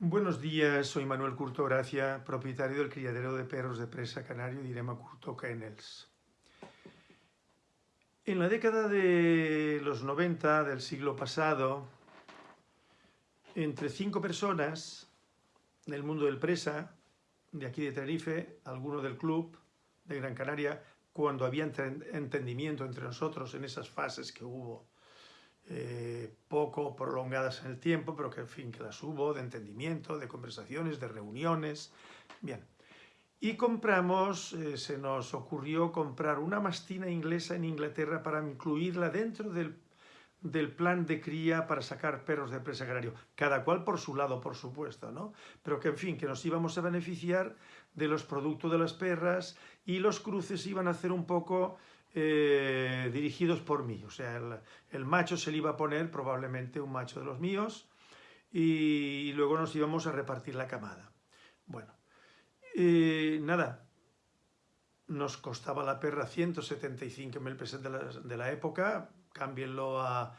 Buenos días, soy Manuel Curto Gracia, propietario del criadero de perros de presa canario Direma Curto Kennels. En la década de los 90 del siglo pasado, entre cinco personas del mundo del presa, de aquí de Tenerife, alguno del club de Gran Canaria, cuando había entendimiento entre nosotros en esas fases que hubo eh, poco prolongadas en el tiempo, pero que en fin, que las hubo, de entendimiento, de conversaciones, de reuniones, bien. Y compramos, eh, se nos ocurrió comprar una mastina inglesa en Inglaterra para incluirla dentro del, plan de cría para sacar perros de presa agrario, cada cual por su lado, por supuesto, ¿no? Pero que, en fin, que nos íbamos a beneficiar de los productos de las perras y los cruces iban a hacer un poco eh, dirigidos por mí. O sea, el, macho se le iba a poner probablemente un macho de los míos y, luego nos íbamos a repartir la camada. Bueno, nada, nos costaba la perra 175.000 pesos de la, época, cámbienlo a,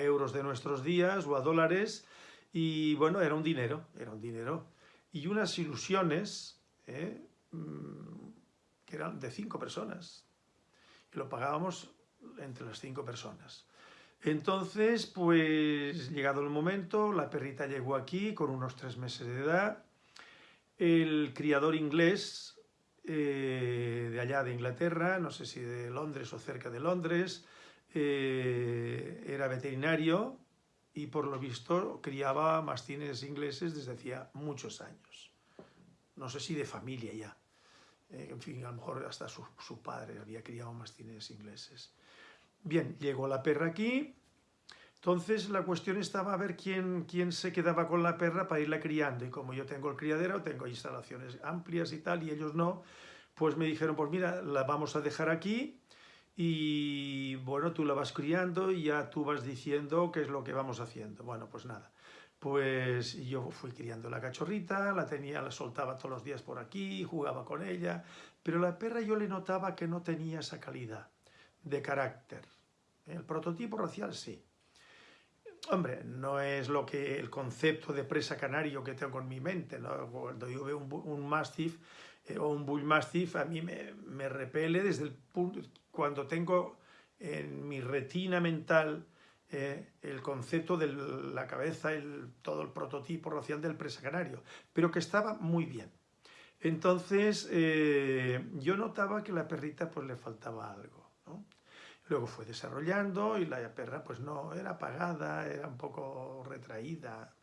euros de nuestros días o a dólares y bueno, era un dinero, era un dinero. Y unas ilusiones ¿eh? Mm, que eran de cinco personas, lo pagábamos entre las cinco personas. Entonces, pues llegado el momento, la perrita llegó aquí con unos tres meses de edad. El criador inglés eh, de allá de Inglaterra, no sé si de Londres o cerca de Londres, eh, era veterinario y por lo visto criaba mastines ingleses desde hacía muchos años. No sé si de familia ya. Eh, en fin, a lo mejor hasta su, padre había criado mastines ingleses. Bien, llegó la perra aquí, entonces la cuestión estaba a ver quién, quién se quedaba con la perra para irla criando, y como yo tengo el criadero, tengo instalaciones amplias y tal, y ellos no, pues me dijeron, pues mira, la vamos a dejar aquí, y bueno, tú la vas criando y ya tú vas diciendo qué es lo que vamos haciendo. Bueno, pues nada, pues yo fui criando la cachorrita, la tenía, la soltaba todos los días por aquí, jugaba con ella, pero la perra yo le notaba que no tenía esa calidad de carácter. El prototipo racial sí. Hombre, no es lo que el concepto de presa canario que tengo en mi mente, Cuando yo veo un, un mastiff eh, o un bull mastiff, a mí me, me repele desde el punto, cuando tengo en mi retina mental eh, el concepto de la cabeza, el, todo el prototipo racial del presa canario, pero que estaba muy bien. Entonces eh, yo notaba que la perrita pues le faltaba algo. Luego fue desarrollando y la perra pues no, era apagada, era un poco retraída,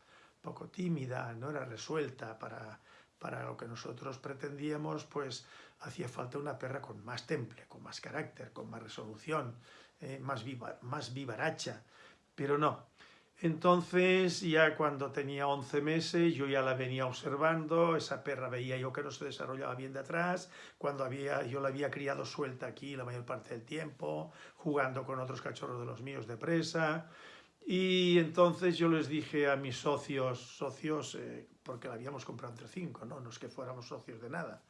poco tímida, no era resuelta para, para lo que nosotros pretendíamos, pues hacía falta una perra con más temple, con más carácter, con más resolución, eh, más, viva, más vivaracha, pero no. Entonces, ya cuando tenía 11 meses, yo ya la venía observando, esa perra veía yo que no se desarrollaba bien de atrás, cuando había, yo la había criado suelta aquí la mayor parte del tiempo, jugando con otros cachorros de los míos de presa, y entonces yo les dije a mis socios, socios, eh, porque la habíamos comprado entre cinco, ¿no? no es que fuéramos socios de nada,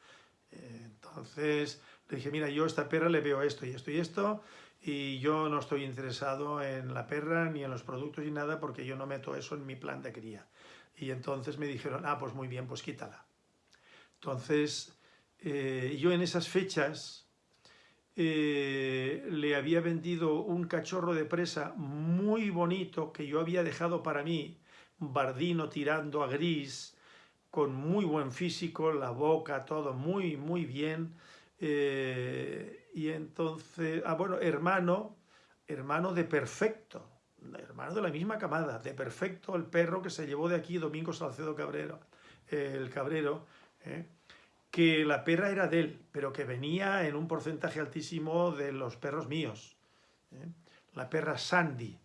eh, entonces le dije, mira, yo a esta perra le veo esto y esto y esto, y yo no estoy interesado en la perra ni en los productos ni nada porque yo no meto eso en mi plan de cría. Y entonces me dijeron, ah, pues muy bien, pues quítala. Entonces, eh, yo en esas fechas eh, le había vendido un cachorro de presa muy bonito que yo había dejado para mí, bardino tirando a gris, con muy buen físico, la boca, todo muy, muy bien, eh, y entonces, ah, bueno, hermano, hermano de Perfecto, hermano de la misma camada, de Perfecto, el perro que se llevó de aquí Domingo Salcedo Cabrero, el Cabrero, eh, que la perra era de él, pero que venía en un porcentaje altísimo de los perros míos. Eh. La perra Sandy,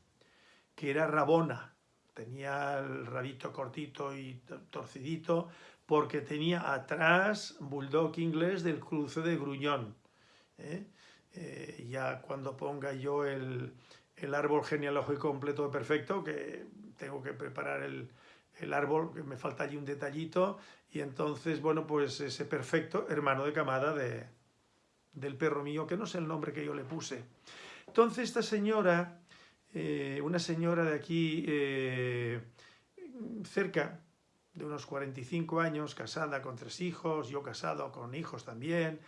que era rabona, tenía el rabito cortito y torcidito, porque tenía atrás bulldog inglés del cruce de gruñón. ¿Eh? Eh, ya cuando ponga yo el, árbol genealógico completo perfecto, que tengo que preparar el, árbol, que me falta allí un detallito, y entonces, bueno, pues ese perfecto hermano de camada de, del perro mío, que no sé el nombre que yo le puse. Entonces esta señora, eh, una señora de aquí cerca, de unos 45 años, casada con tres hijos, yo casado con hijos también,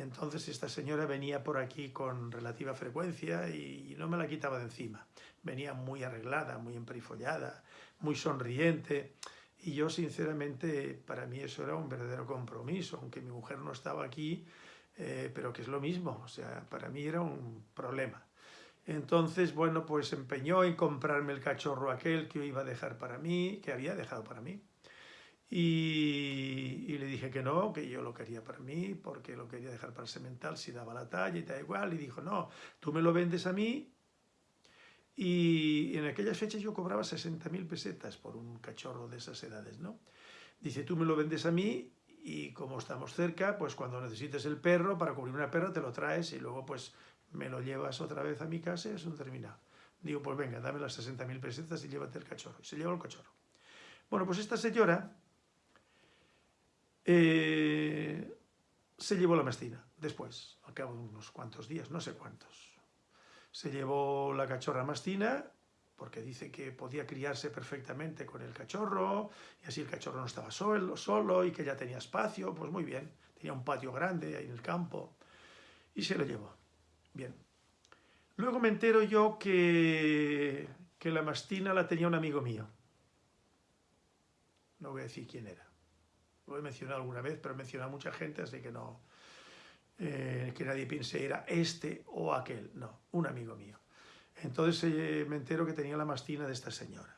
entonces esta señora venía por aquí con relativa frecuencia y no me la quitaba de encima. Venía muy arreglada, muy emperifollada, muy sonriente, y yo sinceramente, para mí eso era un verdadero compromiso, aunque mi mujer no estaba aquí, eh, pero que es lo mismo, o sea, para mí era un problema. Entonces, bueno, pues empeñó en comprarme el cachorro aquel que iba a dejar para mí, que había dejado para mí. Y, le dije que no, que yo lo quería para mí, porque lo quería dejar para semental si daba la talla y tal igual. Y dijo, no, tú me lo vendes a mí. Y en aquellas fechas yo cobraba 60.000 pesetas por un cachorro de esas edades, ¿no? Dice, tú me lo vendes a mí y como estamos cerca, pues cuando necesites el perro, para cubrir una perra te lo traes y luego pues me lo llevas otra vez a mi casa y es un. Digo, pues venga, dame las 60.000 pesetas y llévate el cachorro. Y se llevó el cachorro. Bueno, pues esta señora eh, se llevó la mastina después, al cabo de unos cuantos días, no sé cuántos. Se llevó la cachorra mastina porque dice que podía criarse perfectamente con el cachorro, y así el cachorro no estaba solo, solo y que ya tenía espacio, pues muy bien, tenía un patio grande ahí en el campo, y se lo llevó. Bien. Luego me entero yo que, que la mastina la tenía un amigo mío. No voy a decir quién era. Lo he mencionado alguna vez, pero he mencionado a mucha gente, así que no... Eh, que nadie piense era este o aquel. No, un amigo mío. Entonces eh, me entero que tenía la mastina de esta señora.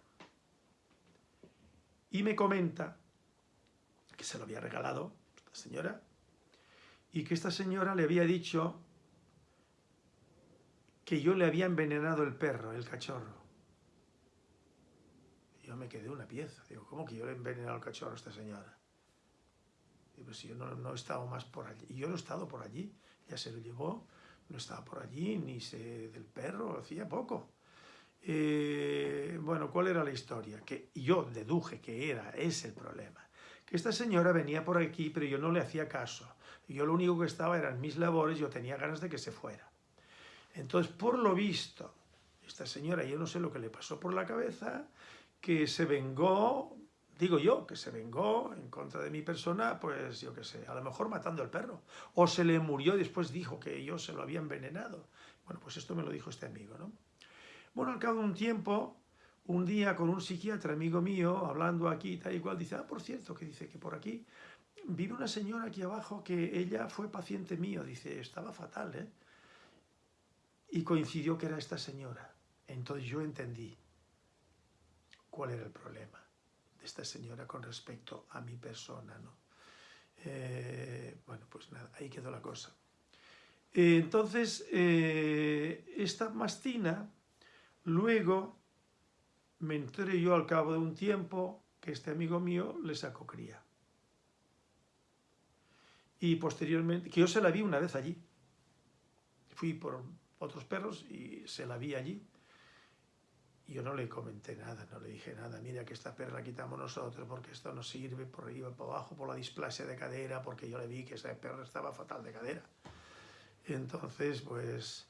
Y me comenta que se lo había regalado esta señora y que esta señora le había dicho que yo le había envenenado el perro, el cachorro. yo me quedé una pieza. Digo, ¿cómo que yo le he envenenado el cachorro a esta señora? Digo, pues yo no, he estado más por allí. Y yo no he estado por allí. Ya se lo llevó, no estaba por allí, ni sé del perro, hacía poco. Eh, bueno, ¿cuál era la historia? Que yo deduje que era ese el problema. Que esta señora venía por aquí, pero yo no le hacía caso. Yo lo único que estaba eran mis labores, yo tenía ganas de que se fuera. Entonces, por lo visto, esta señora, yo no sé lo que le pasó por la cabeza, que se vengó, digo yo, que se vengó en contra de mi persona, pues yo qué sé, a lo mejor matando al perro. O se le murió y después dijo que yo se lo había envenenado. Bueno, pues esto me lo dijo este amigo, ¿no? Bueno, al cabo de un tiempo, un día con un psiquiatra amigo mío, hablando aquí tal y cual, dice, ah, por cierto, que dice que por aquí vive una señora aquí abajo que ella fue paciente mío, dice, estaba fatal, ¿eh? y coincidió que era esta señora. Entonces yo entendí cuál era el problema de esta señora con respecto a mi persona. ¿no? Eh, bueno, pues nada, ahí quedó la cosa. entonces, eh, esta mastina, luego me enteré yo al cabo de un tiempo que este amigo mío le sacó cría. Y posteriormente, que yo se la vi una vez allí. Fui por, otros perros y se la vi allí. Yo no le comenté nada, no le dije nada, mira que esta perra la quitamos nosotros porque esto no sirve por arriba, por abajo, por la displasia de cadera, porque yo le vi que esa perra estaba fatal de cadera. Entonces, pues,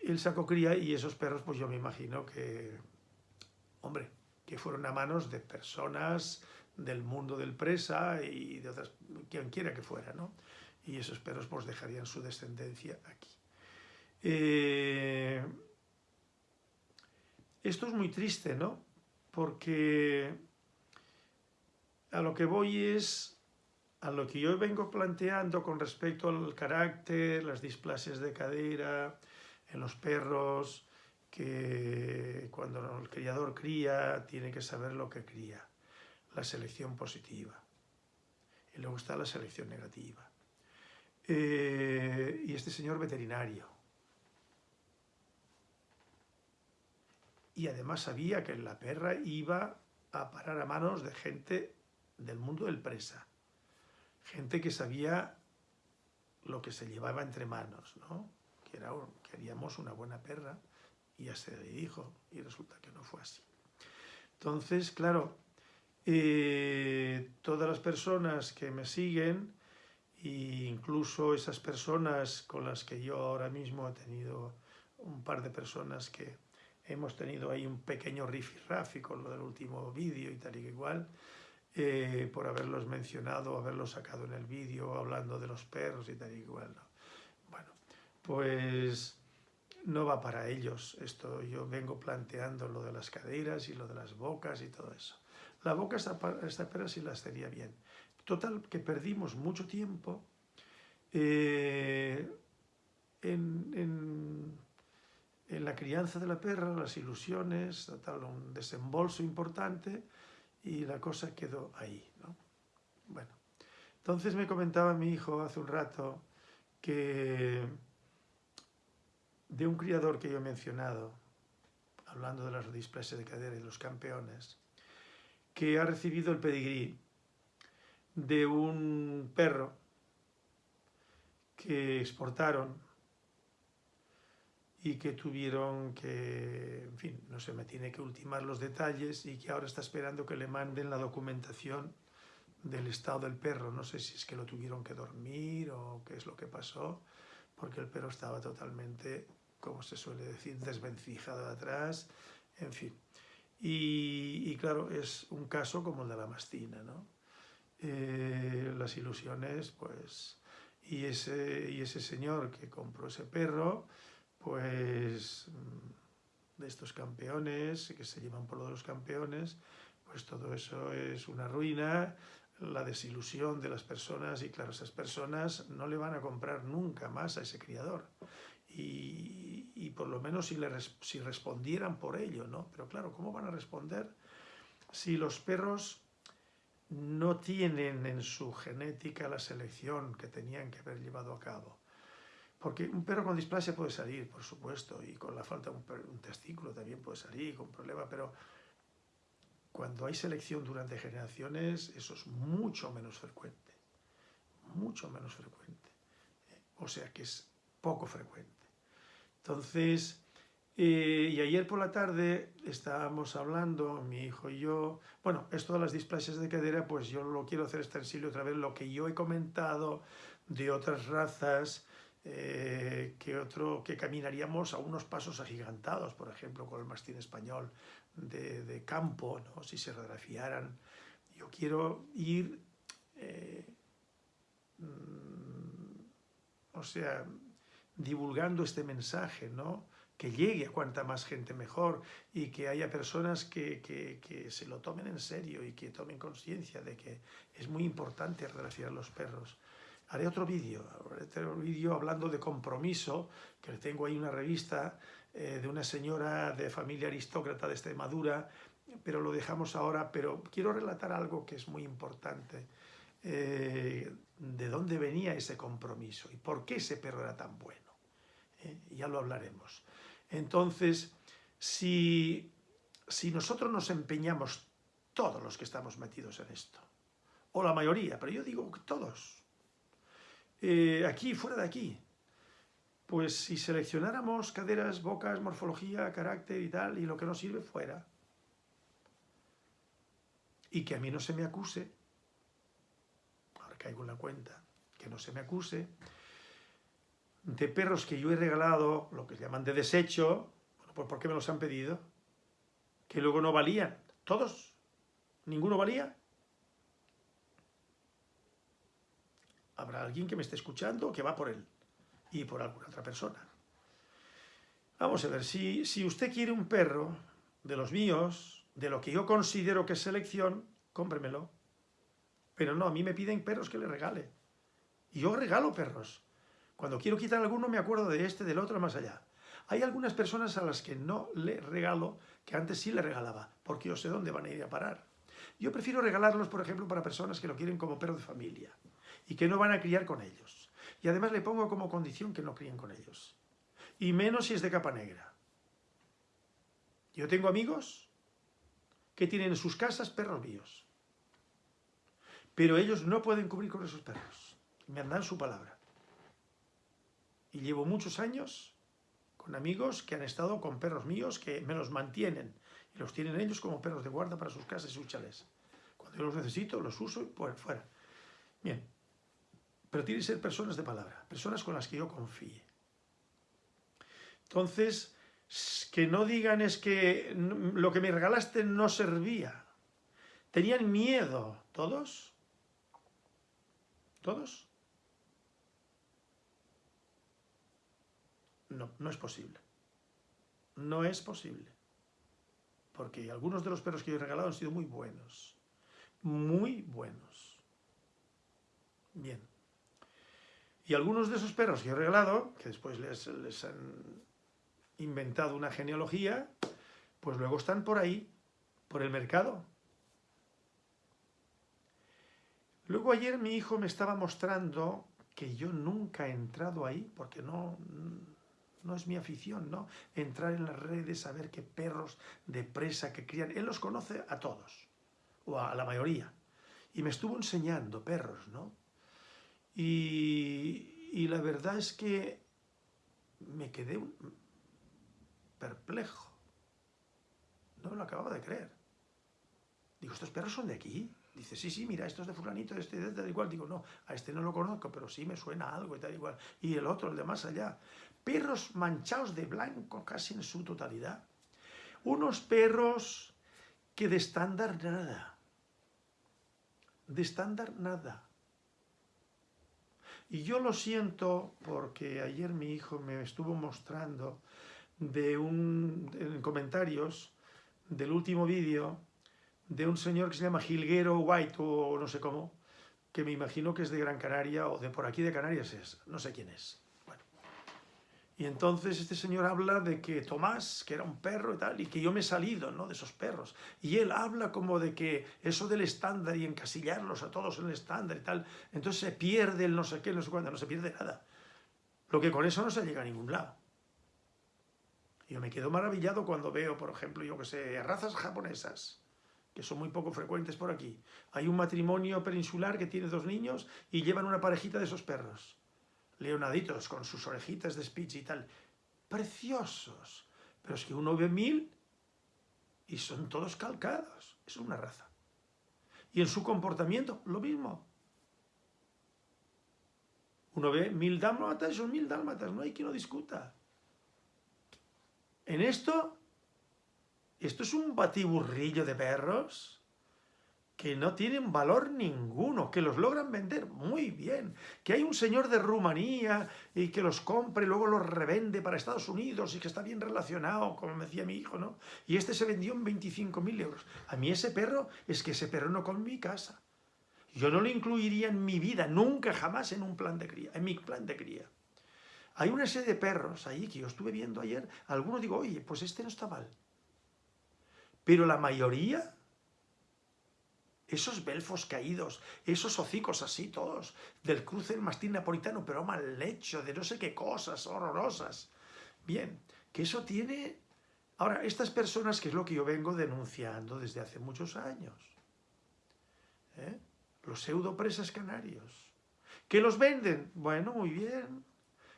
él sacó cría y esos perros, pues yo me imagino que, hombre, que fueron a manos de personas del mundo del presa y de otras, quien quiera que fuera, ¿no? Y esos perros pues dejarían su descendencia aquí. Eh, esto es muy triste, ¿no? Porque a lo que voy es a lo que yo vengo planteando con respecto al carácter, las displasias de cadera, en los perros, que cuando el criador cría tiene que saber lo que cría, la selección positiva. Y luego está la selección negativa. Eh, y este señor veterinario, y además sabía que la perra iba a parar a manos de gente del mundo del presa, gente que sabía lo que se llevaba entre manos, ¿no? que era, queríamos una buena perra, y ya se le dijo, y resulta que no fue así. Entonces, claro, eh, todas las personas que me siguen, e incluso esas personas con las que yo ahora mismo he tenido un par de personas que hemos tenido ahí un pequeño rifirrafi con lo del último vídeo y tal y igual, eh, por haberlos mencionado, haberlos sacado en el vídeo, hablando de los perros y tal y igual. Bueno, pues no va para ellos esto. Yo vengo planteando lo de las caderas y lo de las bocas y todo eso. La boca esta, perra sí la estaría bien. Total, que perdimos mucho tiempo eh, en, la crianza de la perra, las ilusiones, total, un desembolso importante y la cosa quedó ahí. ¿no? Bueno, entonces me comentaba mi hijo hace un rato que de un criador que yo he mencionado, hablando de las displasias de cadera y de los campeones, que ha recibido el pedigrí de un perro que exportaron y que tuvieron que, en fin, no se me tiene que ultimar los detalles y que ahora está esperando que le manden la documentación del estado del perro. No sé si es que lo tuvieron que dormir o qué es lo que pasó, porque el perro estaba totalmente, como se suele decir, desvencijado de atrás, en fin. Y, claro, es un caso como el de la mastina, ¿no? Eh, las ilusiones, pues... Y ese, y ese señor que compró ese perro, pues de estos campeones, que se llevan por lo de los campeones, pues todo eso es una ruina, la desilusión de las personas y claro, esas personas no le van a comprar nunca más a ese criador. Y, y por lo menos si, le, si respondieran por ello, ¿no? Pero claro, ¿cómo van a responder si los perros no tienen en su genética la selección que tenían que haber llevado a cabo? Porque un perro con displasia puede salir, por supuesto, y con la falta de un, testículo también puede salir con problema, pero cuando hay selección durante generaciones, eso es mucho menos frecuente. Mucho menos frecuente. O sea que es poco frecuente. Entonces, eh, y ayer por la tarde estábamos hablando, mi hijo y yo, bueno, esto de las displasias de cadera, pues yo lo quiero hacer extensible otra vez, lo que yo he comentado de otras razas, eh, que otro que caminaríamos a unos pasos agigantados, por ejemplo, con el mastín español de, campo, ¿no? si se radiografiaran. Yo quiero ir, eh, mm, o sea, divulgando este mensaje, ¿no? que llegue a cuanta más gente mejor y que haya personas que, que, se lo tomen en serio y que tomen conciencia de que es muy importante radiografiar los perros. Haré otro vídeo, otro vídeo hablando de compromiso, que tengo ahí una revista eh, de una señora de familia aristócrata de Extremadura, pero lo dejamos ahora, pero quiero relatar algo que es muy importante. Eh, ¿De dónde venía ese compromiso? ¿Y por qué ese perro era tan bueno? Eh, ya lo hablaremos. Entonces, si, si nosotros nos empeñamos, todos los que estamos metidos en esto, o la mayoría, pero yo digo todos, eh, aquí, fuera de aquí. Pues si seleccionáramos caderas, bocas, morfología, carácter y tal, y lo que no sirve, fuera. Y que a mí no se me acuse, ahora caigo en la cuenta, que no se me acuse, de perros que yo he regalado, lo que llaman de desecho, bueno, pues ¿por qué me los han pedido? Que luego no valían, todos, ninguno valía, alguien que me esté escuchando que va por él y por alguna otra persona. Vamos a ver, si, si usted quiere un perro de los míos, de lo que yo considero que es selección, cómpremelo. Pero no, a mí me piden perros que le regale. Y yo regalo perros. Cuando quiero quitar alguno me acuerdo de este, del otro, más allá. Hay algunas personas a las que no le regalo, que antes sí le regalaba, porque yo sé dónde van a ir a parar. Yo prefiero regalarlos, por ejemplo, para personas que lo quieren como perro de familia y que no van a criar con ellos. Y además le pongo como condición que no críen con ellos. Y menos si es de capa negra. Yo tengo amigos que tienen en sus casas perros míos. Pero ellos no pueden cubrir con esos perros. Me dan su palabra. Y llevo muchos años con amigos que han estado con perros míos que me los mantienen. Y los tienen ellos como perros de guarda para sus casas y sus chales. Cuando yo los necesito, los uso y pues fuera. Bien, pero tienen que ser personas de palabra, personas con las que yo confíe. Entonces, que no digan es que lo que me regalaste no servía. ¿Tenían miedo todos? ¿Todos? No, no es posible. No es posible. Porque algunos de los perros que yo he regalado han sido muy buenos. Muy buenos. Bien. Y algunos de esos perros que he regalado, que después les, han inventado una genealogía, pues luego están por ahí, por el mercado. Luego ayer mi hijo me estaba mostrando que yo nunca he entrado ahí, porque no, no es mi afición, ¿no? Entrar en las redes, saber qué perros de presa que crían. Él los conoce a todos, o a la mayoría. Y me estuvo enseñando perros, ¿no? Y, la verdad es que me quedé perplejo. No me lo acababa de creer. Digo, ¿estos perros son de aquí? Dice, sí, sí, mira, esto es de fulanito, este, de tal igual. Digo, no, a este no lo conozco, pero sí me suena algo y tal igual. Y el otro, el de más allá. Perros manchados de blanco casi en su totalidad. Unos perros que de estándar nada. De estándar nada. Y yo lo siento porque ayer mi hijo me estuvo mostrando de un, en comentarios del último vídeo de un señor que se llama Gilguero White o no sé cómo, que me imagino que es de Gran Canaria o de por aquí de Canarias es, no sé quién es. Y entonces este señor habla de que Tomás, que era un perro y tal, y que yo me he salido ¿no? de esos perros. Y él habla como de que eso del estándar y encasillarlos a todos en el estándar y tal, entonces se pierde el no sé qué, no sé cuándo, no se pierde nada. Lo que con eso no se llega a ningún lado. Yo me quedo maravillado cuando veo, por ejemplo, yo que sé, razas japonesas, que son muy poco frecuentes por aquí. Hay un matrimonio peninsular que tiene dos niños y llevan una parejita de esos perros. Leonaditos, con sus orejitas de speech y tal. Preciosos. Pero es que uno ve mil y son todos calcados. Es una raza. Y en su comportamiento, lo mismo. Uno ve mil dálmatas y son mil dálmatas. No hay quien lo discuta. En esto, esto es un batiburrillo de perros que no tienen valor ninguno, que los logran vender muy bien, que hay un señor de Rumanía y que los compre luego los revende para Estados Unidos y que está bien relacionado, como me decía mi hijo, ¿no? Y este se vendió en 25.000 euros. A mí ese perro, es que ese perro no con mi casa. Yo no lo incluiría en mi vida, nunca jamás en un plan de cría, en mi plan de cría. Hay una serie de perros ahí que yo estuve viendo ayer, algunos digo, oye, pues este no está mal. Pero la mayoría, esos belfos caídos, esos hocicos así todos, del cruce del mastín napolitano, pero mal hecho, de no sé qué cosas horrorosas. Bien, que eso tiene... Ahora, estas personas, que es lo que yo vengo denunciando desde hace muchos años, ¿eh? los pseudopresas canarios, que los venden, bueno, muy bien,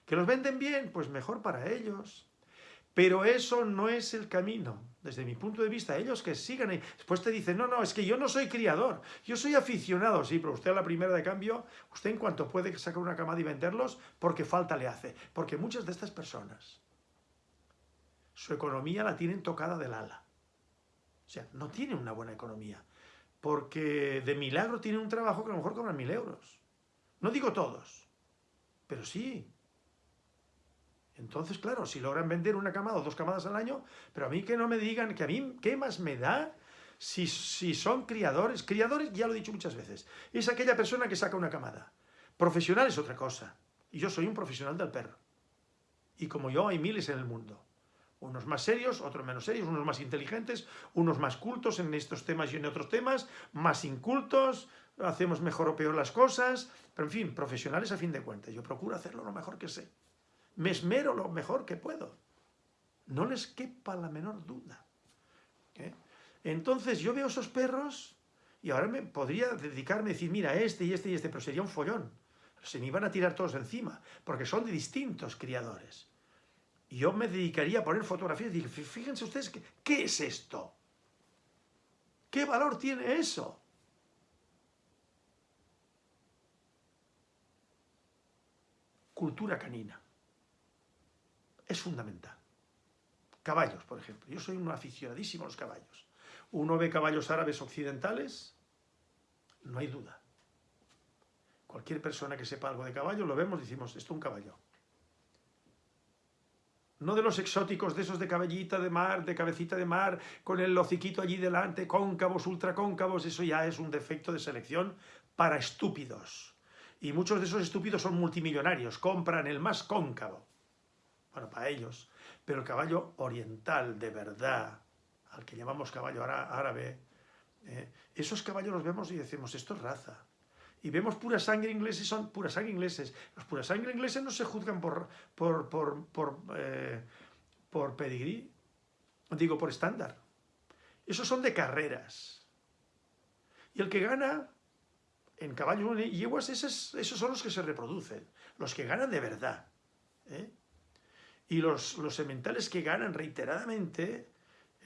¿Que los venden bien? Pues mejor para ellos. Pero eso no es el camino, desde mi punto de vista. Ellos que sigan ahí. Después te dicen, no, no, es que yo no soy criador, yo soy aficionado. Sí, pero usted a la primera de cambio, usted en cuanto puede sacar una camada y venderlos, porque falta le hace. Porque muchas de estas personas, su economía la tienen tocada del ala. O sea, no tienen una buena economía. Porque de milagro tienen un trabajo que a lo mejor cobran mil euros. No digo todos, pero sí, entonces, claro, si logran vender una camada o dos camadas al año, pero a mí que no me digan, que a mí, ¿qué más me da si, si son criadores? Criadores, ya lo he dicho muchas veces, es aquella persona que saca una camada. Profesional es otra cosa. Y yo soy un profesional del perro. Y como yo, hay miles en el mundo. Unos más serios, otros menos serios, unos más inteligentes, unos más cultos en estos temas y en otros temas, más incultos, hacemos mejor o peor las cosas, pero en fin, profesionales a fin de cuentas. Yo procuro hacerlo lo mejor que sé me esmero lo mejor que puedo. No les quepa la menor duda. ¿eh? Entonces yo veo esos perros y ahora me podría dedicarme a decir, mira, este y este y este, pero sería un follón. Se me iban a tirar todos encima, porque son de distintos criadores. Y yo me dedicaría a poner fotografías y decir, fíjense ustedes, ¿qué, ¿qué es esto? ¿Qué valor tiene eso? Cultura canina es fundamental. Caballos, por ejemplo. Yo soy un aficionadísimo a los caballos. Uno ve caballos árabes occidentales, no hay duda. Cualquier persona que sepa algo de caballo, lo vemos y decimos, esto es un caballo. No de los exóticos, de esos de cabellita de mar, de cabecita de mar, con el hociquito allí delante, cóncavos, ultracóncavos, eso ya es un defecto de selección para estúpidos. Y muchos de esos estúpidos son multimillonarios, compran el más cóncavo. Bueno, para ellos. Pero el caballo oriental, de verdad, al que llamamos caballo árabe, eh, esos caballos los vemos y decimos, esto es raza y vemos pura sangre ingleses, son pura sangre ingleses. Los pura sangre ingleses no se juzgan por, por, por, por, eh, por pedigrí, digo, por estándar. Esos son de carreras. Y el que gana en caballos y yeguas, esos, esos, son los que se reproducen, los que ganan de verdad. ¿eh? Y los, los sementales que ganan reiteradamente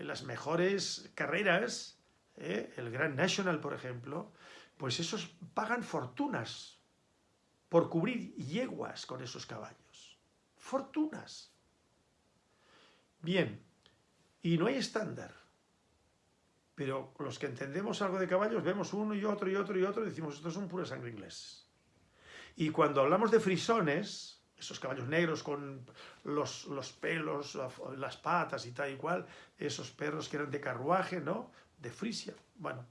en las mejores carreras, ¿eh? el Grand National, por ejemplo, pues esos pagan fortunas por cubrir yeguas con esos caballos. Fortunas. Bien, y no hay estándar. Pero los que entendemos algo de caballos vemos uno y otro y otro y otro y decimos, estos son pura sangre inglés. Y cuando hablamos de frisones, esos caballos negros con los, los, pelos, las patas y tal y cual, esos perros que eran de carruaje, ¿no? De Frisia. Bueno,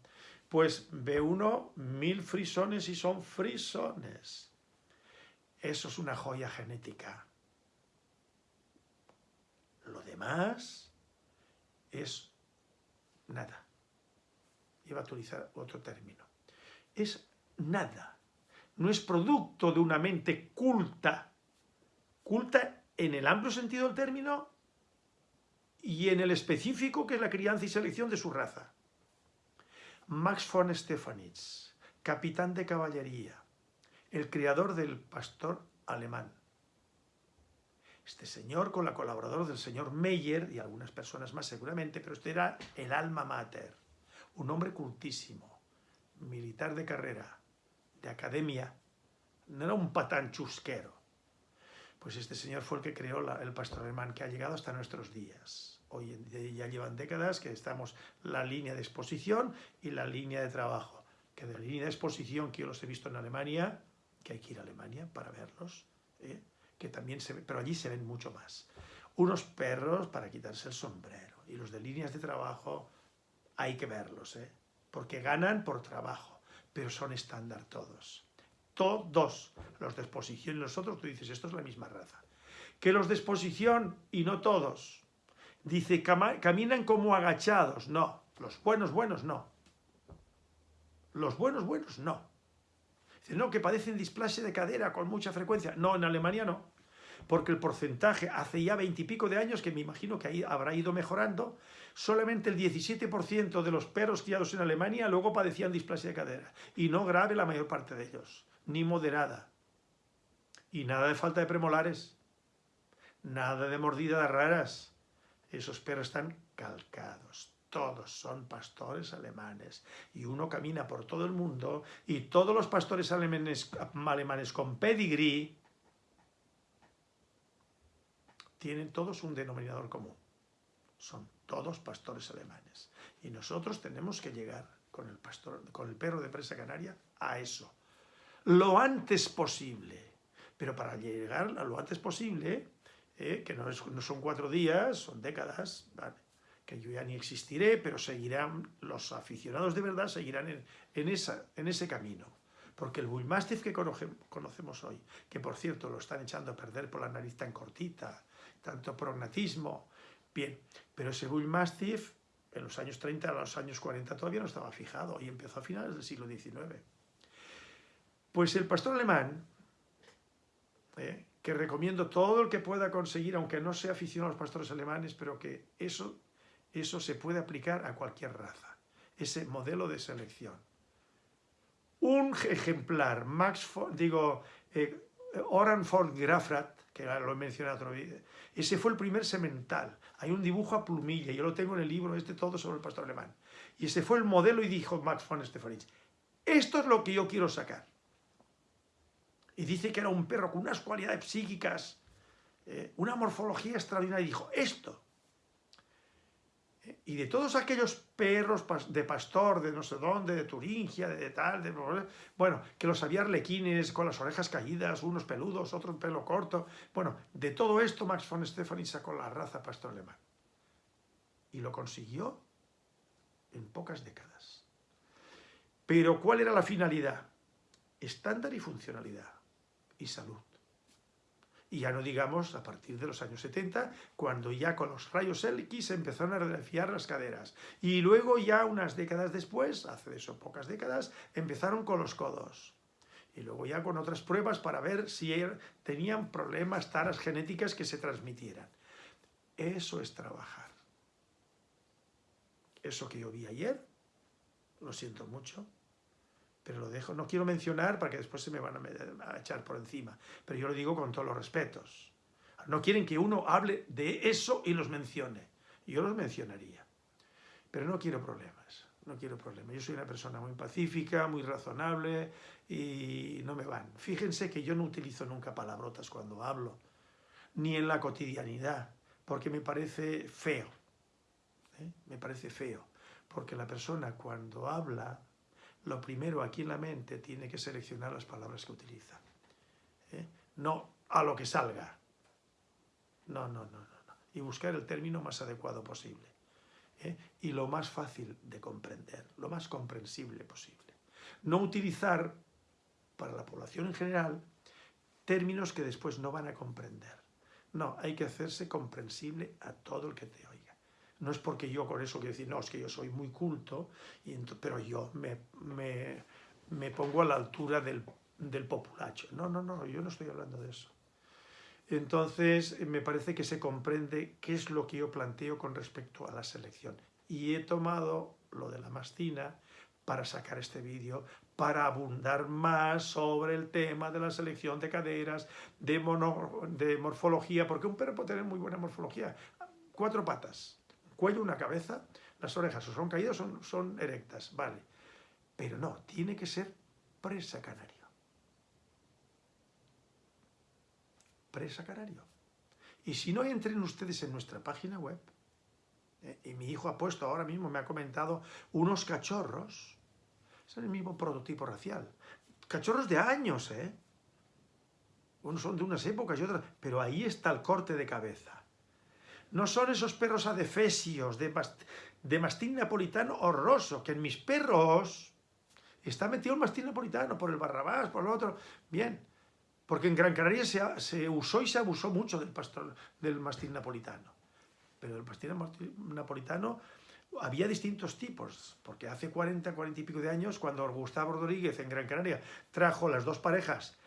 pues ve uno mil frisones y son frisones. Eso es una joya genética. Lo demás es nada. Iba a utilizar otro término. Es nada. No es producto de una mente culta. Culta en el amplio sentido del término y en el específico que es la crianza y selección de su raza. Max von Stefanitz, capitán de caballería, el creador del pastor alemán. Este señor, con la colaboradora del señor Meyer y algunas personas más seguramente, pero este era el alma mater, un hombre cultísimo, militar de carrera, de academia, no era un patán chusquero. Pues este señor fue el que creó el pastor alemán que ha llegado hasta nuestros días hoy en día ya llevan décadas que estamos la línea de exposición y la línea de trabajo. Que de la línea de exposición que yo los he visto en Alemania, que hay que ir a Alemania para verlos, ¿eh? que también se pero allí se ven mucho más. Unos perros para quitarse el sombrero y los de líneas de trabajo hay que verlos, ¿eh? porque ganan por trabajo, pero son estándar todos. Todos los de exposición y nosotros, tú dices, esto es la misma raza. Que los de exposición y no todos, Dice, caminan como agachados. No, los buenos buenos no. Los buenos buenos no. Dice, no, que padecen displasia de cadera con mucha frecuencia. No, en Alemania no. Porque el porcentaje, hace ya veintipico de años, que me imagino que ahí habrá ido mejorando, solamente el 17% de los perros criados en Alemania luego padecían displasia de cadera. Y no grave la mayor parte de ellos, ni moderada. Y nada de falta de premolares, nada de mordidas raras, esos perros están calcados. Todos son pastores alemanes. Y uno camina por todo el mundo y todos los pastores alemanes, alemanes con pedigrí tienen todos un denominador común. Son todos pastores alemanes. Y nosotros tenemos que llegar con el, pastor, con el perro de presa canaria a eso. Lo antes posible. Pero para llegar a lo antes posible ¿eh? que no, son cuatro días, son décadas, que yo ya ni existiré, pero seguirán, los aficionados de verdad seguirán en ese camino. Porque el Bullmastiff que conocemos hoy, que por cierto lo están echando a perder por la nariz tan cortita, tanto prognatismo, bien, pero ese Bullmastiff en los años 30 a los años 40 todavía no estaba fijado y empezó a finales del siglo XIX. Pues el pastor alemán, ¿eh? que recomiendo todo el que pueda conseguir, aunque no sea aficionado a los pastores alemanes, pero que eso, eso se puede aplicar a cualquier raza, ese modelo de selección. Un ejemplar, Max, digo, eh, Oran von Grafrat, que lo he mencionado otro día, ese fue el primer semental. Hay un dibujo a plumilla, yo lo tengo en el libro este todo sobre el pastor alemán. Y ese fue el modelo y dijo Max von Stefanitz, esto es lo que yo quiero sacar y dice que era un perro con unas cualidades psíquicas, eh, una morfología extraordinaria, y dijo, esto. ¿eh? Y de todos aquellos perros de pastor, de no sé dónde, de Turingia, de tal, de... Bueno, que los había arlequines con las orejas caídas, unos peludos, otros pelo corto. Bueno, de todo esto Max von Stefani sacó la raza pastor alemán. Y lo consiguió en pocas décadas. Pero ¿cuál era la finalidad? Estándar y funcionalidad. Y salud. Y ya no digamos a partir de los años 70, cuando ya con los rayos X empezaron a refiar las caderas. Y luego ya unas décadas después, hace eso pocas décadas, empezaron con los codos. Y luego ya con otras pruebas para ver si er, tenían problemas, taras genéticas que se transmitieran. Eso es trabajar. Eso que yo vi ayer, lo siento mucho, pero lo dejo, no quiero mencionar para que después se me van a, echar por encima, pero yo lo digo con todos los respetos. No quieren que uno hable de eso y los mencione. Yo los mencionaría, pero no quiero problemas, no quiero problemas. Yo soy una persona muy pacífica, muy razonable y no me van. Fíjense que yo no utilizo nunca palabrotas cuando hablo, ni en la cotidianidad, porque me parece feo. ¿eh? Me parece feo, porque la persona cuando habla lo primero aquí en la mente tiene que seleccionar las palabras que utiliza. ¿eh? No a lo que salga. No, no, no, no, Y buscar el término más adecuado posible. ¿eh? Y lo más fácil de comprender, lo más comprensible posible. No utilizar, para la población en general, términos que después no van a comprender. No, hay que hacerse comprensible a todo el que te. No es porque yo con eso quiero decir, no, es que yo soy muy culto, pero yo me, me, pongo a la altura del, del populacho. No, no, no, yo no estoy hablando de eso. Entonces, me parece que se comprende qué es lo que yo planteo con respecto a la selección. Y he tomado lo de la mastina para sacar este vídeo, para abundar más sobre el tema de la selección de caderas, de, de morfología, porque un perro puede tener muy buena morfología. Cuatro patas, cuello, una cabeza, las orejas o son caídas o son, son erectas, vale. Pero no, tiene que ser presa canario. Presa canario. Y si no entren ustedes en nuestra página web, eh, y mi hijo ha puesto ahora mismo, me ha comentado, unos cachorros, es el mismo prototipo racial. Cachorros de años, ¿eh? Unos son de unas épocas y otras, pero ahí está el corte de cabeza. No son esos perros adefesios de, de mastín napolitano horroroso, que en mis perros está metido el mastín napolitano por el barrabás, por el otro. Bien, porque en Gran Canaria se, usó y se abusó mucho del, pastor, del mastín napolitano. Pero el mastín napolitano había distintos tipos, porque hace 40, 40 y pico de años, cuando Gustavo Rodríguez en Gran Canaria trajo las dos parejas,